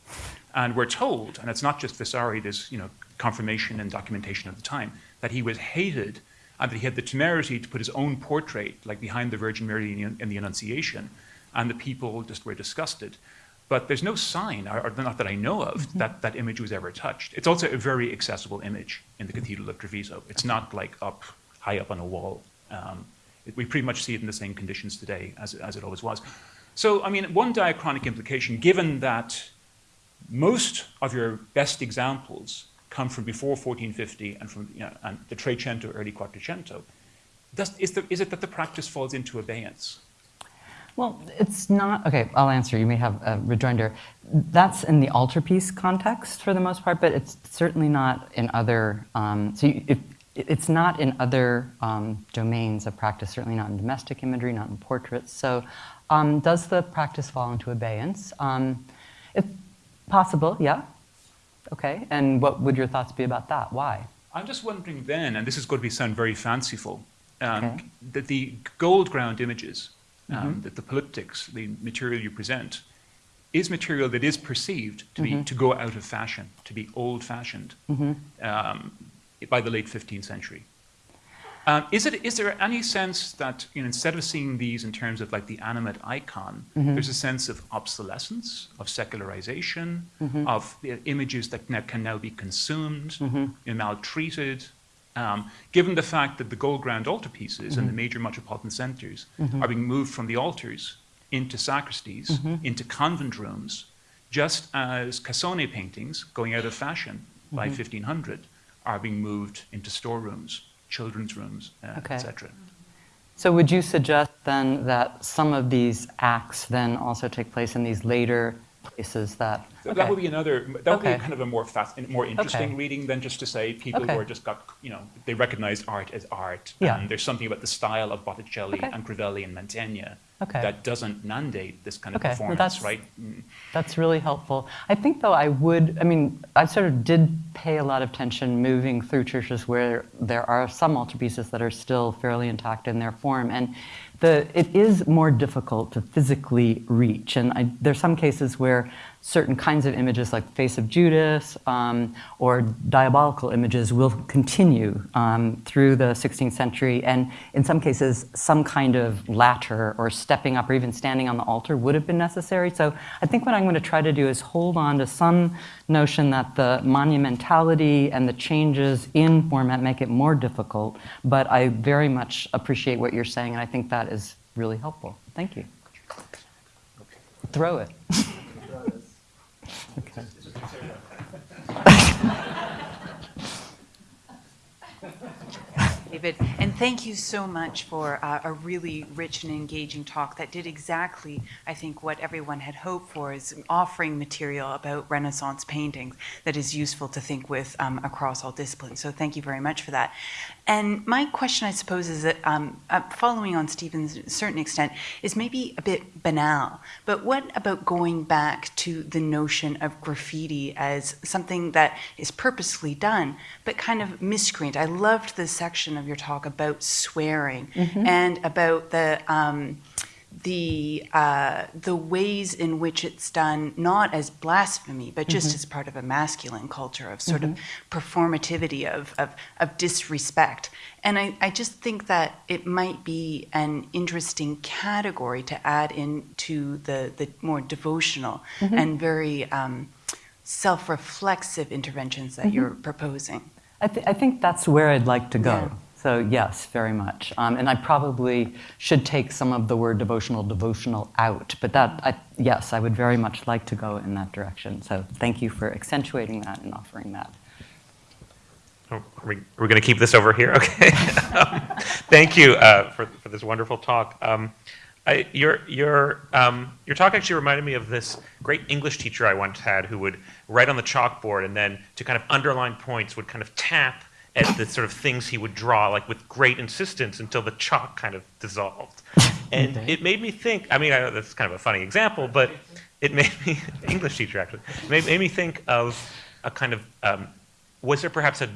And we're told, and it's not just Vasari, there's you know, confirmation and documentation of the time, that he was hated and that he had the temerity to put his own portrait, like behind the Virgin Mary in the, Annunciation, and the people just were disgusted. But there's no sign, or, or not that I know of, that that image was ever touched. It's also a very accessible image in the Cathedral of Treviso. It's not like up, high up on a wall. Um, it- we pretty much see it in the same conditions today as, as it always was. So, I mean, one diachronic implication, given that most of your best examples come from before 1450 and from you know, and the Trecento, early Quattrocento. Does, is, it that the practice falls into abeyance? Well, it's not, okay, I'll answer. You may have a rejoinder. That's in the altarpiece context for the most part, but it's certainly not in other, um, so you, it, it's not in other um, domains of practice, certainly not in domestic imagery, not in portraits. So um, does the practice fall into abeyance? Um, it's possible, yeah. Okay, and what would your thoughts be about that? Why? I'm just wondering then, and this is going to be sound very fanciful, um, Okay. that the gold ground images, um, that the polyptychs, the material you present, is material that is perceived to be to go out of fashion, to be old-fashioned um, by the late 15th century. Um, is it is there any sense that you know instead of seeing these in terms of like the animate icon, Mm-hmm. there's a sense of obsolescence, of secularization, Mm-hmm. of uh, images that now, can now be consumed, Mm-hmm. you know, maltreated. Um, given the fact that the gold ground altarpieces Mm-hmm. in the major metropolitan centers are being moved from the altars into sacristies, Mm-hmm. into convent rooms, just as Cassone paintings, going out of fashion by Mm-hmm. 1500, are being moved into storerooms, children's rooms, uh, Okay. etc. So would you suggest then that some of these acts then also take place in these later places that? So That would be another. That would Okay. be kind of a more fast, more interesting Okay. reading than just to say people Okay. who are just got, you know, they recognize art as art, Yeah. and there's something about the style of Botticelli Okay. and Crivelli and Mantegna Okay. that doesn't mandate this kind of Okay, well, performance, that's- right? Mm. That's really helpful. I think, though, I would, I mean, I sort of did pay a lot of attention moving through churches where there are some altarpieces that are still fairly intact in their form. And the, it is more difficult to physically reach. And I, there's some cases where certain kinds of images, like Face of Judas um, or diabolical images, will continue um, through the 16th century. And in some cases, some kind of ladder or stepping up or even standing on the altar would have been necessary. So I think what I'm going to try to do is hold on to some notion that the monumentality and the changes in format make it more difficult. But I very much appreciate what you're saying, and I think that is really helpful. Thank you. Throw it. David, and thank you so much for uh, a really rich and engaging talk that did exactly, I think, what everyone had hoped for, is offering material about Renaissance paintings that is useful to think with um, across all disciplines. So thank you very much for that. And my question, I suppose, is that um, uh, following on Stephen's certain extent, is maybe a bit banal. But what about going back to the notion of graffiti as something that is purposely done, but kind of miscreant? I loved the section of your talk about swearing and about the. Um, the uh, the ways in which it's done not as blasphemy but just as part of a masculine culture of sort of performativity of, of, of disrespect. And I, I just think that it might be an interesting category to add into the, the more devotional and very um, self-reflexive interventions that you're proposing. I, th- I think that's where I'd like to go. Yeah. So, yes, very much. Um, and I probably should take some of the word devotional, devotional out. But that, I, yes, I would very much like to go in that direction. So, thank you for accentuating that and offering that. Oh, are we, we're going to keep this over here? Okay. Thank you uh, for, for this wonderful talk. Um, I, your, your, um, your talk actually reminded me of this great English teacher I once had who would write on the chalkboard and then to kind of underline points would kind of tap at the sort of things he would draw like with great insistence until the chalk kind of dissolved. And it made me think, I mean, I know that's kind of a funny example, but it made me, English teacher actually, made, made me think of a kind of, um, was there perhaps a,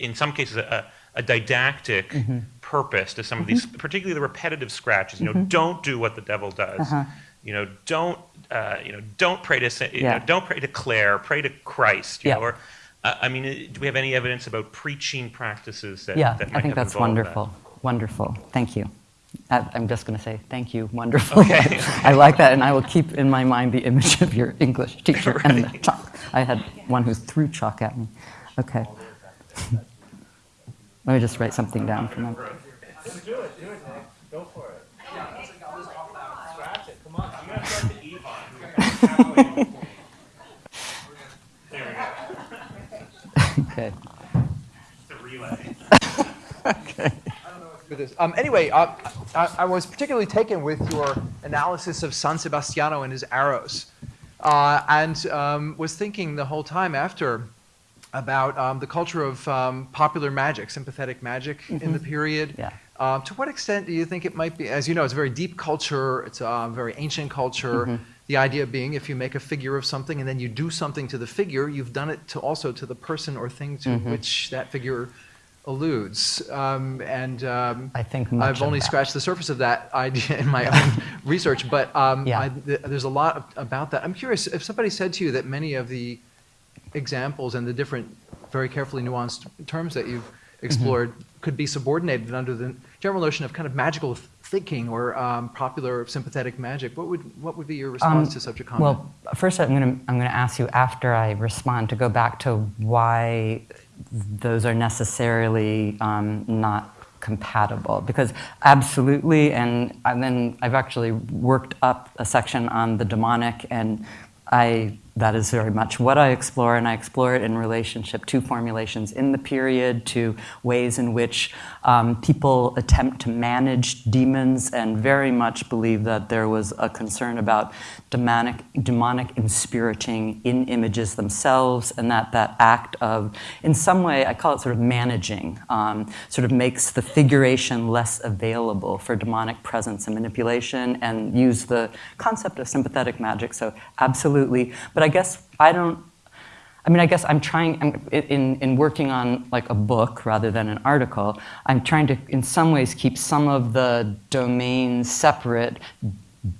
in some cases, a, a didactic purpose to some of these, particularly the repetitive scratches. You know, don't do what the devil does. Uh-huh. You know, don't uh, you know, don't pray to you Yeah. know, don't pray to Clare, pray to Christ. You Yeah. know, or uh, I mean, uh, do we have any evidence about preaching practices that yeah, that I might think have that's involved that? wonderful. Wonderful. Thank you. I, I'm just going to say thank you. Wonderful. Okay. I like that, and I will keep in my mind the image of your English teacher and the chalk. I had one who threw chalk at me. Okay. Let me just write something down for them. Do it, do it, Go for it. Scratch it. Come on. You gotta start the Evon. Okay. It's a relay. I don't know what to do with this. Um, anyway, uh, I, I was particularly taken with your analysis of San Sebastiano and his arrows, uh, and um, was thinking the whole time after about um, the culture of um, popular magic, sympathetic magic in the period. Yeah. Uh, to what extent do you think it might be? As you know, it's a very deep culture. It's a very ancient culture. The idea being, if you make a figure of something and then you do something to the figure, you've done it to also to the person or thing to which that figure alludes. Um, and um, I think I've only scratched the surface of that idea in my own research, but um, Yeah. I, th- there's a lot of, about that. I'm curious if somebody said to you that many of the examples and the different, very carefully nuanced terms that you've explored could be subordinated under the general notion of kind of magical thinking or um, popular sympathetic magic. What would what would be your response Um, to such a comment? Well, first I'm going to I'm going to ask you after I respond to go back to why those are necessarily um, not compatible because absolutely and, and then I've actually worked up a section on the demonic and I that is very much what I explore, and I explore it in relationship to formulations in the period, to ways in which um, people attempt to manage demons, and very much believe that there was a concern about demonic, demonic inspiriting in images themselves, and that that act of, in some way, I call it sort of managing, um, sort of makes the figuration less available for demonic presence and manipulation, and use the concept of sympathetic magic. So absolutely, but I guess I don't. I mean, I guess I'm trying I'm, in in working on like a book rather than an article. I'm trying to, in some ways, keep some of the domains separate.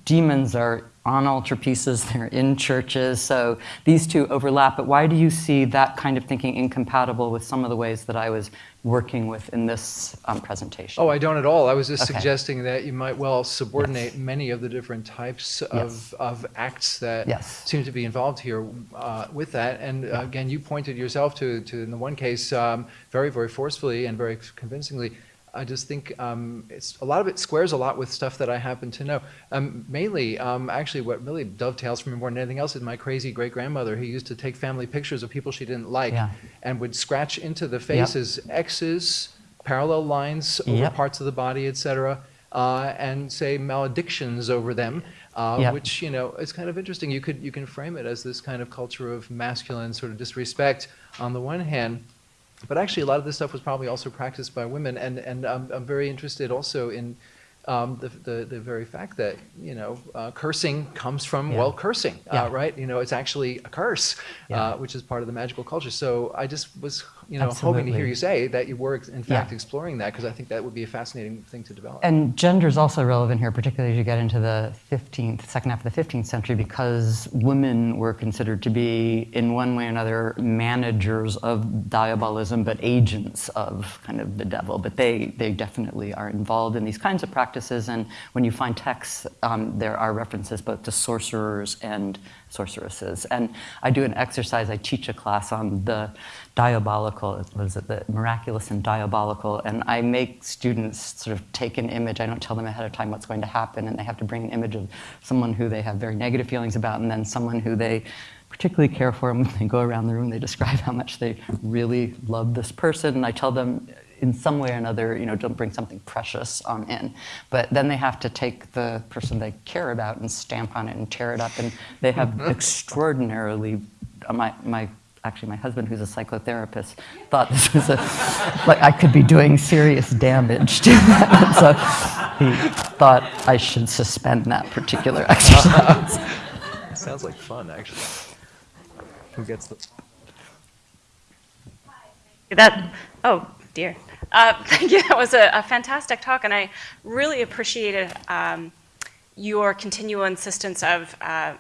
Demons are on altarpieces, they're in churches, so these two overlap. But why do you see that kind of thinking incompatible with some of the ways that I was working with in this um, presentation? Oh, I don't at all. I was just Okay. suggesting that you might well subordinate many of the different types of, Yes. of acts that Yes. seem to be involved here uh, with that. And uh, again, you pointed yourself to, to in the one case, um, very, very forcefully and very convincingly. I just think um, it's a lot of it squares a lot with stuff that I happen to know. Um, mainly, um, actually, what really dovetails from me more than anything else is my crazy great grandmother who used to take family pictures of people she didn't like Yeah. and would scratch into the faces X's, parallel lines over Yep. parts of the body, et cetera, uh, and say maledictions over them, uh, Yep. which you know is kind of interesting. You could you can frame it as this kind of culture of masculine sort of disrespect on the one hand, but actually a lot of this stuff was probably also practiced by women, and and I'm, I'm very interested also in. Um, the, the, the very fact that you know uh, cursing comes from Yeah. well cursing Yeah. uh, right you know it's actually a curse Yeah. uh, which is part of the magical culture so I just was you know hoping to hear you say that you were in fact Yeah. exploring that because I think that would be a fascinating thing to develop. And gender is also relevant here, particularly as you get into the 15th, second half of the 15th century, because women were considered to be, in one way or another, managers of diabolism, but agents of kind of the devil. But they, they definitely are involved in these kinds of practices. And when you find texts, um, there are references both to sorcerers and sorceresses. And I do an exercise, I teach a class on the diabolical, what is it, the miraculous and diabolical, and I make students sort of take an image. I don't tell them ahead of time what's going to happen, and they have to bring an image of someone who they have very negative feelings about, and then someone who they particularly care for. And when they go around the room, they describe how much they really love this person, and I tell them in some way or another, you know, don't bring something precious on in. But then they have to take the person they care about and stamp on it and tear it up, and they have extraordinarily, uh, my, my, actually my husband who's a psychotherapist thought this was a, like I could be doing serious damage to that. so he thought I should suspend that particular exercise. Sounds like fun, actually. Who gets the? That, oh dear. Uh, thank you. That was a, a fantastic talk, and I really appreciated um, your continual insistence of uh,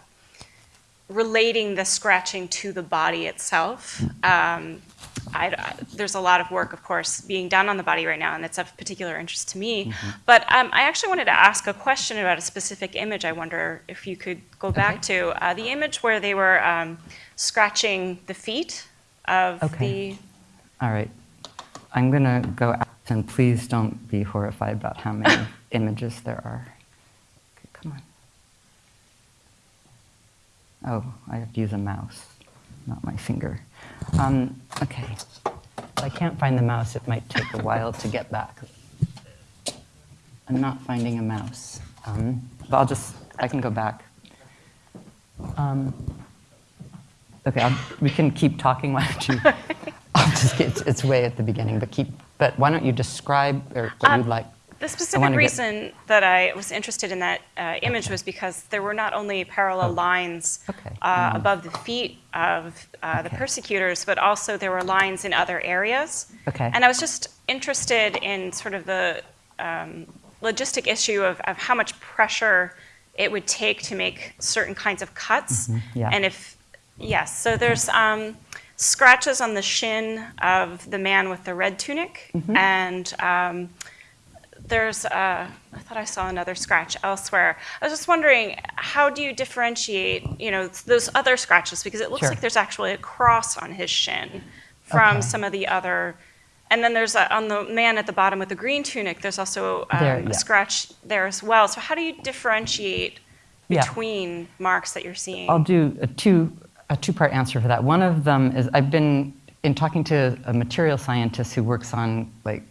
relating the scratching to the body itself. Um, I, there's a lot of work, of course, being done on the body right now, and it's of particular interest to me. But um, I actually wanted to ask a question about a specific image. I wonder if you could go back to uh, the image where they were um, scratching the feet of Okay. the All right. I'm going to go out, and please don't be horrified about how many images there are. Okay, come on. Oh, I have to use a mouse, not my finger. Um, okay. If I can't find the mouse, it might take a while to get back. I'm not finding a mouse. Um, but I'll just, I can go back. Um, okay, I'll, we can keep talking. Why don't you? Just get, it's, it's way at the beginning, but keep. But why don't you describe or what Um, you'd like? The specific wanna get- reason that I was interested in that uh, image was because there were not only parallel Oh. lines Okay. uh, Mhm. above the feet of uh, the persecutors, but also there were lines in other areas. Okay. And I was just interested in sort of the um, logistic issue of, of how much pressure it would take to make certain kinds of cuts. Mhm, yeah. And if, yes, so there's, um, scratches on the shin of the man with the red tunic, and um, there's, uh, I thought I saw another scratch elsewhere. I was just wondering, how do you differentiate, you know, those other scratches? Because it looks Sure. like there's actually a cross on his shin from Okay. some of the other. And then there's a, on the man at the bottom with the green tunic, there's also um, There, a scratch there as well. So how do you differentiate Yeah. between marks that you're seeing? I'll do a two a two part answer for that. One of them is I've been in talking to a material scientist who works on like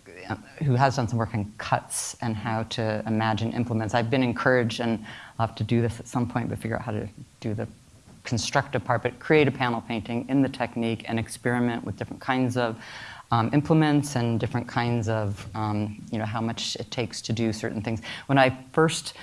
who has done some work on cuts and how to imagine implements. I've been encouraged, and I'll have to do this at some point, but figure out how to do the constructive part, but create a panel painting in the technique and experiment with different kinds of um, implements and different kinds of, um, you know, how much it takes to do certain things. When I first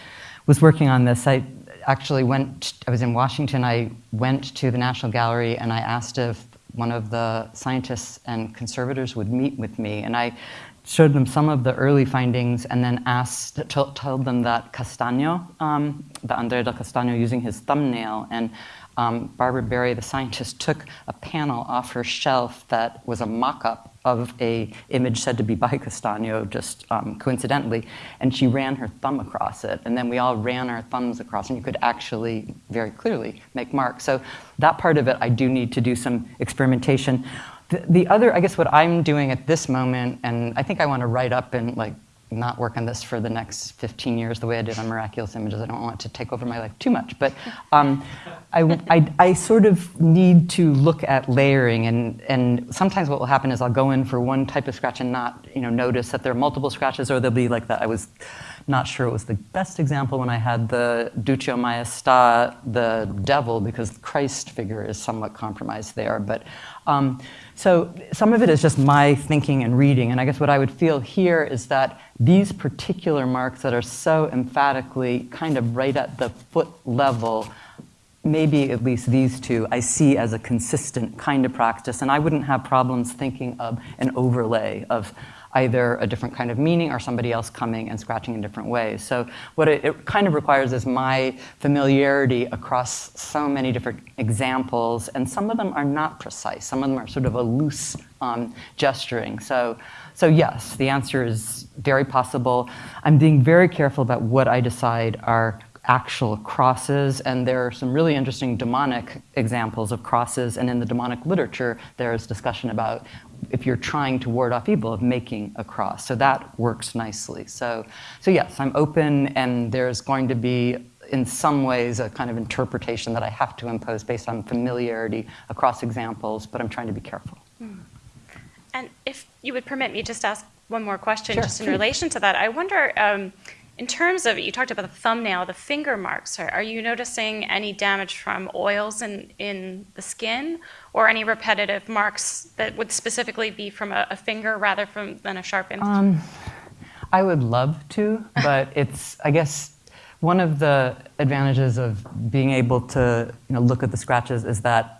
was working on this, I actually went, I was in Washington, I went to the National Gallery and I asked if one of the scientists and conservators would meet with me. And I showed them some of the early findings and then asked, told them that Castagno, um, the Andrea del Castagno, using his thumbnail, and um, Barbara Berrie, the scientist, took a panel off her shelf that was a mock-up of a image said to be by Castagno, just um, coincidentally, and she ran her thumb across it, and then we all ran our thumbs across, and you could actually very clearly make marks. So that part of it, I do need to do some experimentation. The, the other, I guess, what I'm doing at this moment, and I think I want to write up in like not work on this for the next 15 years the way I did on miraculous images. I don't want to take over my life too much, but um, I, I, I sort of need to look at layering, and, and sometimes what will happen is I'll go in for one type of scratch and not, you know, notice that there are multiple scratches, or there'll be like that. I was not sure it was the best example when I had the Duccio Maestà, the devil, because the Christ figure is somewhat compromised there. But um, so some of it is just my thinking and reading. And I guess what I would feel here is that these particular marks that are so emphatically kind of right at the foot level, maybe at least these two, I see as a consistent kind of practice. And I wouldn't have problems thinking of an overlay of either a different kind of meaning or somebody else coming and scratching in different ways. So what it, it kind of requires is my familiarity across so many different examples, and some of them are not precise. Some of them are sort of a loose um, gesturing. So, so yes, the answer is very possible. I'm being very careful about what I decide are actual crosses, and there are some really interesting demonic examples of crosses, and in the demonic literature, there's discussion about if you're trying to ward off evil of making a cross. So that works nicely. So, so yes, I'm open, and there's going to be, in some ways, a kind of interpretation that I have to impose based on familiarity across examples, but I'm trying to be careful. And if you would permit me just to ask one more question, Sure, just in relation to that, I wonder, um, in terms of, you talked about the thumbnail, the finger marks, are, are you noticing any damage from oils in, in the skin or any repetitive marks that would specifically be from a, a finger rather from, than a sharp image? Um, I would love to, but it's, I guess, one of the advantages of being able to you know, look at the scratches is that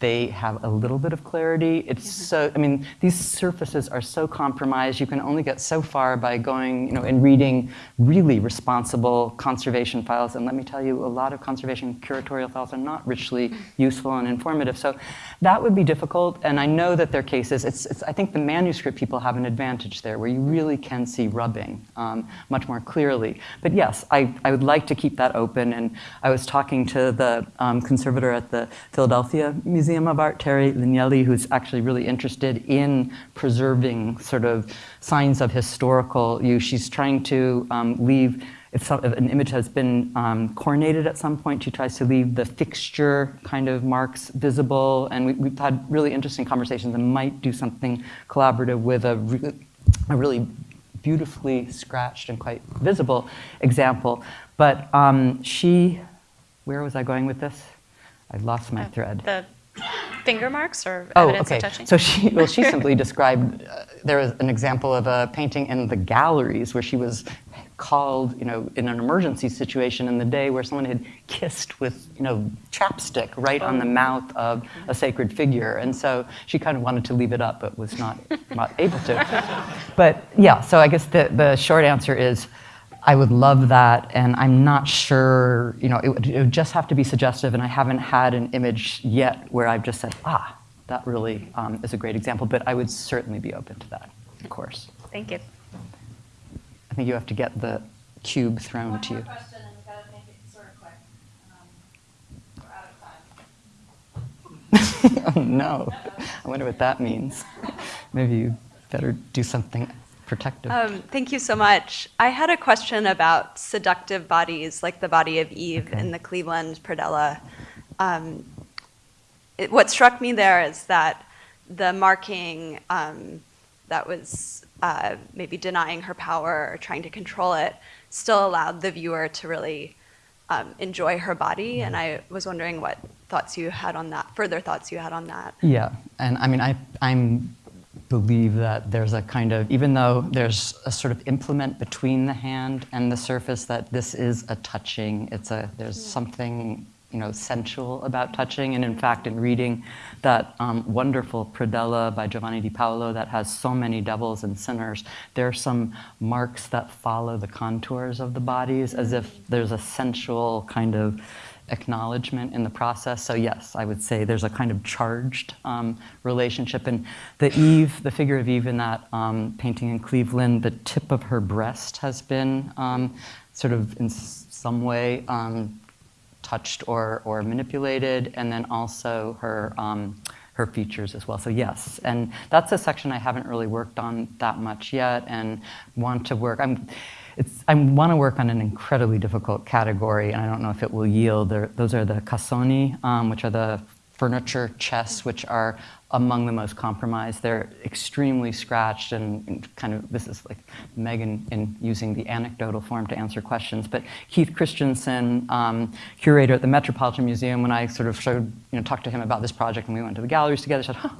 they have a little bit of clarity. It's so, I mean, these surfaces are so compromised. You can only get so far by going, you know, and reading really responsible conservation files. And let me tell you, a lot of conservation curatorial files are not richly useful and informative. So that would be difficult. And I know that there are cases, it's, it's, I think the manuscript people have an advantage there where you really can see rubbing um, much more clearly. But yes, I, I would like to keep that open. And I was talking to the um, conservator at the Philadelphia Museum of Art, Terry Lignelli, who's actually really interested in preserving sort of signs of historical use. She's trying to um, leave, if, some, if an image has been um, coronated at some point, she tries to leave the fixture kind of marks visible. And we, we've had really interesting conversations and might do something collaborative with a, re- a really beautifully scratched and quite visible example. But um, she, where was I going with this? I lost my Uh, thread. The finger marks or Oh, evidence okay. of touching? So she, well, she simply described, uh, there was an example of a painting in the galleries where she was called, you know, in an emergency situation in the day where someone had kissed with, you know, chapstick right on the mouth of a sacred figure. And so she kind of wanted to leave it up, but was not, not able to. But yeah, so I guess the, the short answer is, I would love that, and I'm not sure, you know, it would, it would just have to be suggestive, and I haven't had an image yet where I've just said, ah, that really um, is a great example. But I would certainly be open to that, of course. Thank you. I think you have to get the cube thrown to you. question, and we've got to make it sort of. Um, We're out of time. oh no, I wonder what that means. Maybe you better do something protective. Um, thank you so much. I had a question about seductive bodies, like the body of Eve Okay. in the Cleveland Predella. Um, it, what struck me there is that the marking um, that was uh, maybe denying her power or trying to control it still allowed the viewer to really um, enjoy her body. And I was wondering what thoughts you had on that, further thoughts you had on that. Yeah, and I mean, I I'm believe that there's a kind of even though there's a sort of implement between the hand and the surface, that this is a touching. It's a there's something you know sensual about touching, and in fact, in reading that um, wonderful Predella by Giovanni di Paolo that has so many devils and sinners, there are some marks that follow the contours of the bodies, as if there's a sensual kind of acknowledgement in the process. So yes, I would say there's a kind of charged um, relationship. And the Eve, the figure of Eve in that um, painting in Cleveland, the tip of her breast has been um, sort of in some way um, touched or, or manipulated, and then also her. Um, her features as well. So yes, and that's a section I haven't really worked on that much yet, and want to work. I'm, it's, I want to work on an incredibly difficult category, and I don't know if it will yield. There, those are the cassoni, um, which are the furniture chests, which are among the most compromised. They're extremely scratched, and, and kind of this is like Megan in using the anecdotal form to answer questions. But Keith Christiansen, um, curator at the Metropolitan Museum, when I sort of showed, you know, talked to him about this project, and we went to the galleries together, said, huh,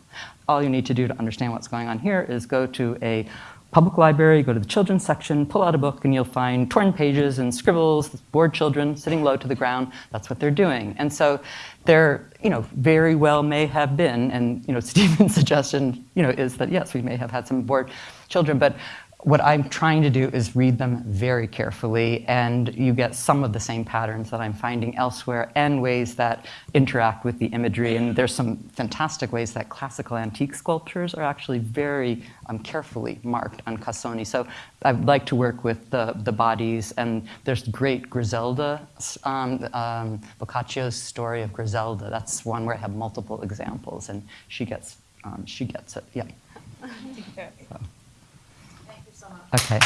all you need to do to understand what's going on here is go to a public library, go to the children's section, pull out a book, and you'll find torn pages and scribbles, bored children sitting low to the ground. That's what they're doing. And so there, you know, very well may have been, and you know, Stephen's suggestion, you know, is that yes, we may have had some bored children, but what I'm trying to do is read them very carefully, and you get some of the same patterns that I'm finding elsewhere and ways that interact with the imagery. And there's some fantastic ways that classical antique sculptures are actually very um, carefully marked on Cassoni. So I'd like to work with the, the bodies, and there's great Griselda, um, um, Boccaccio's story of Griselda. That's one where I have multiple examples, and she gets, um, she gets it. Yeah. So. Okay.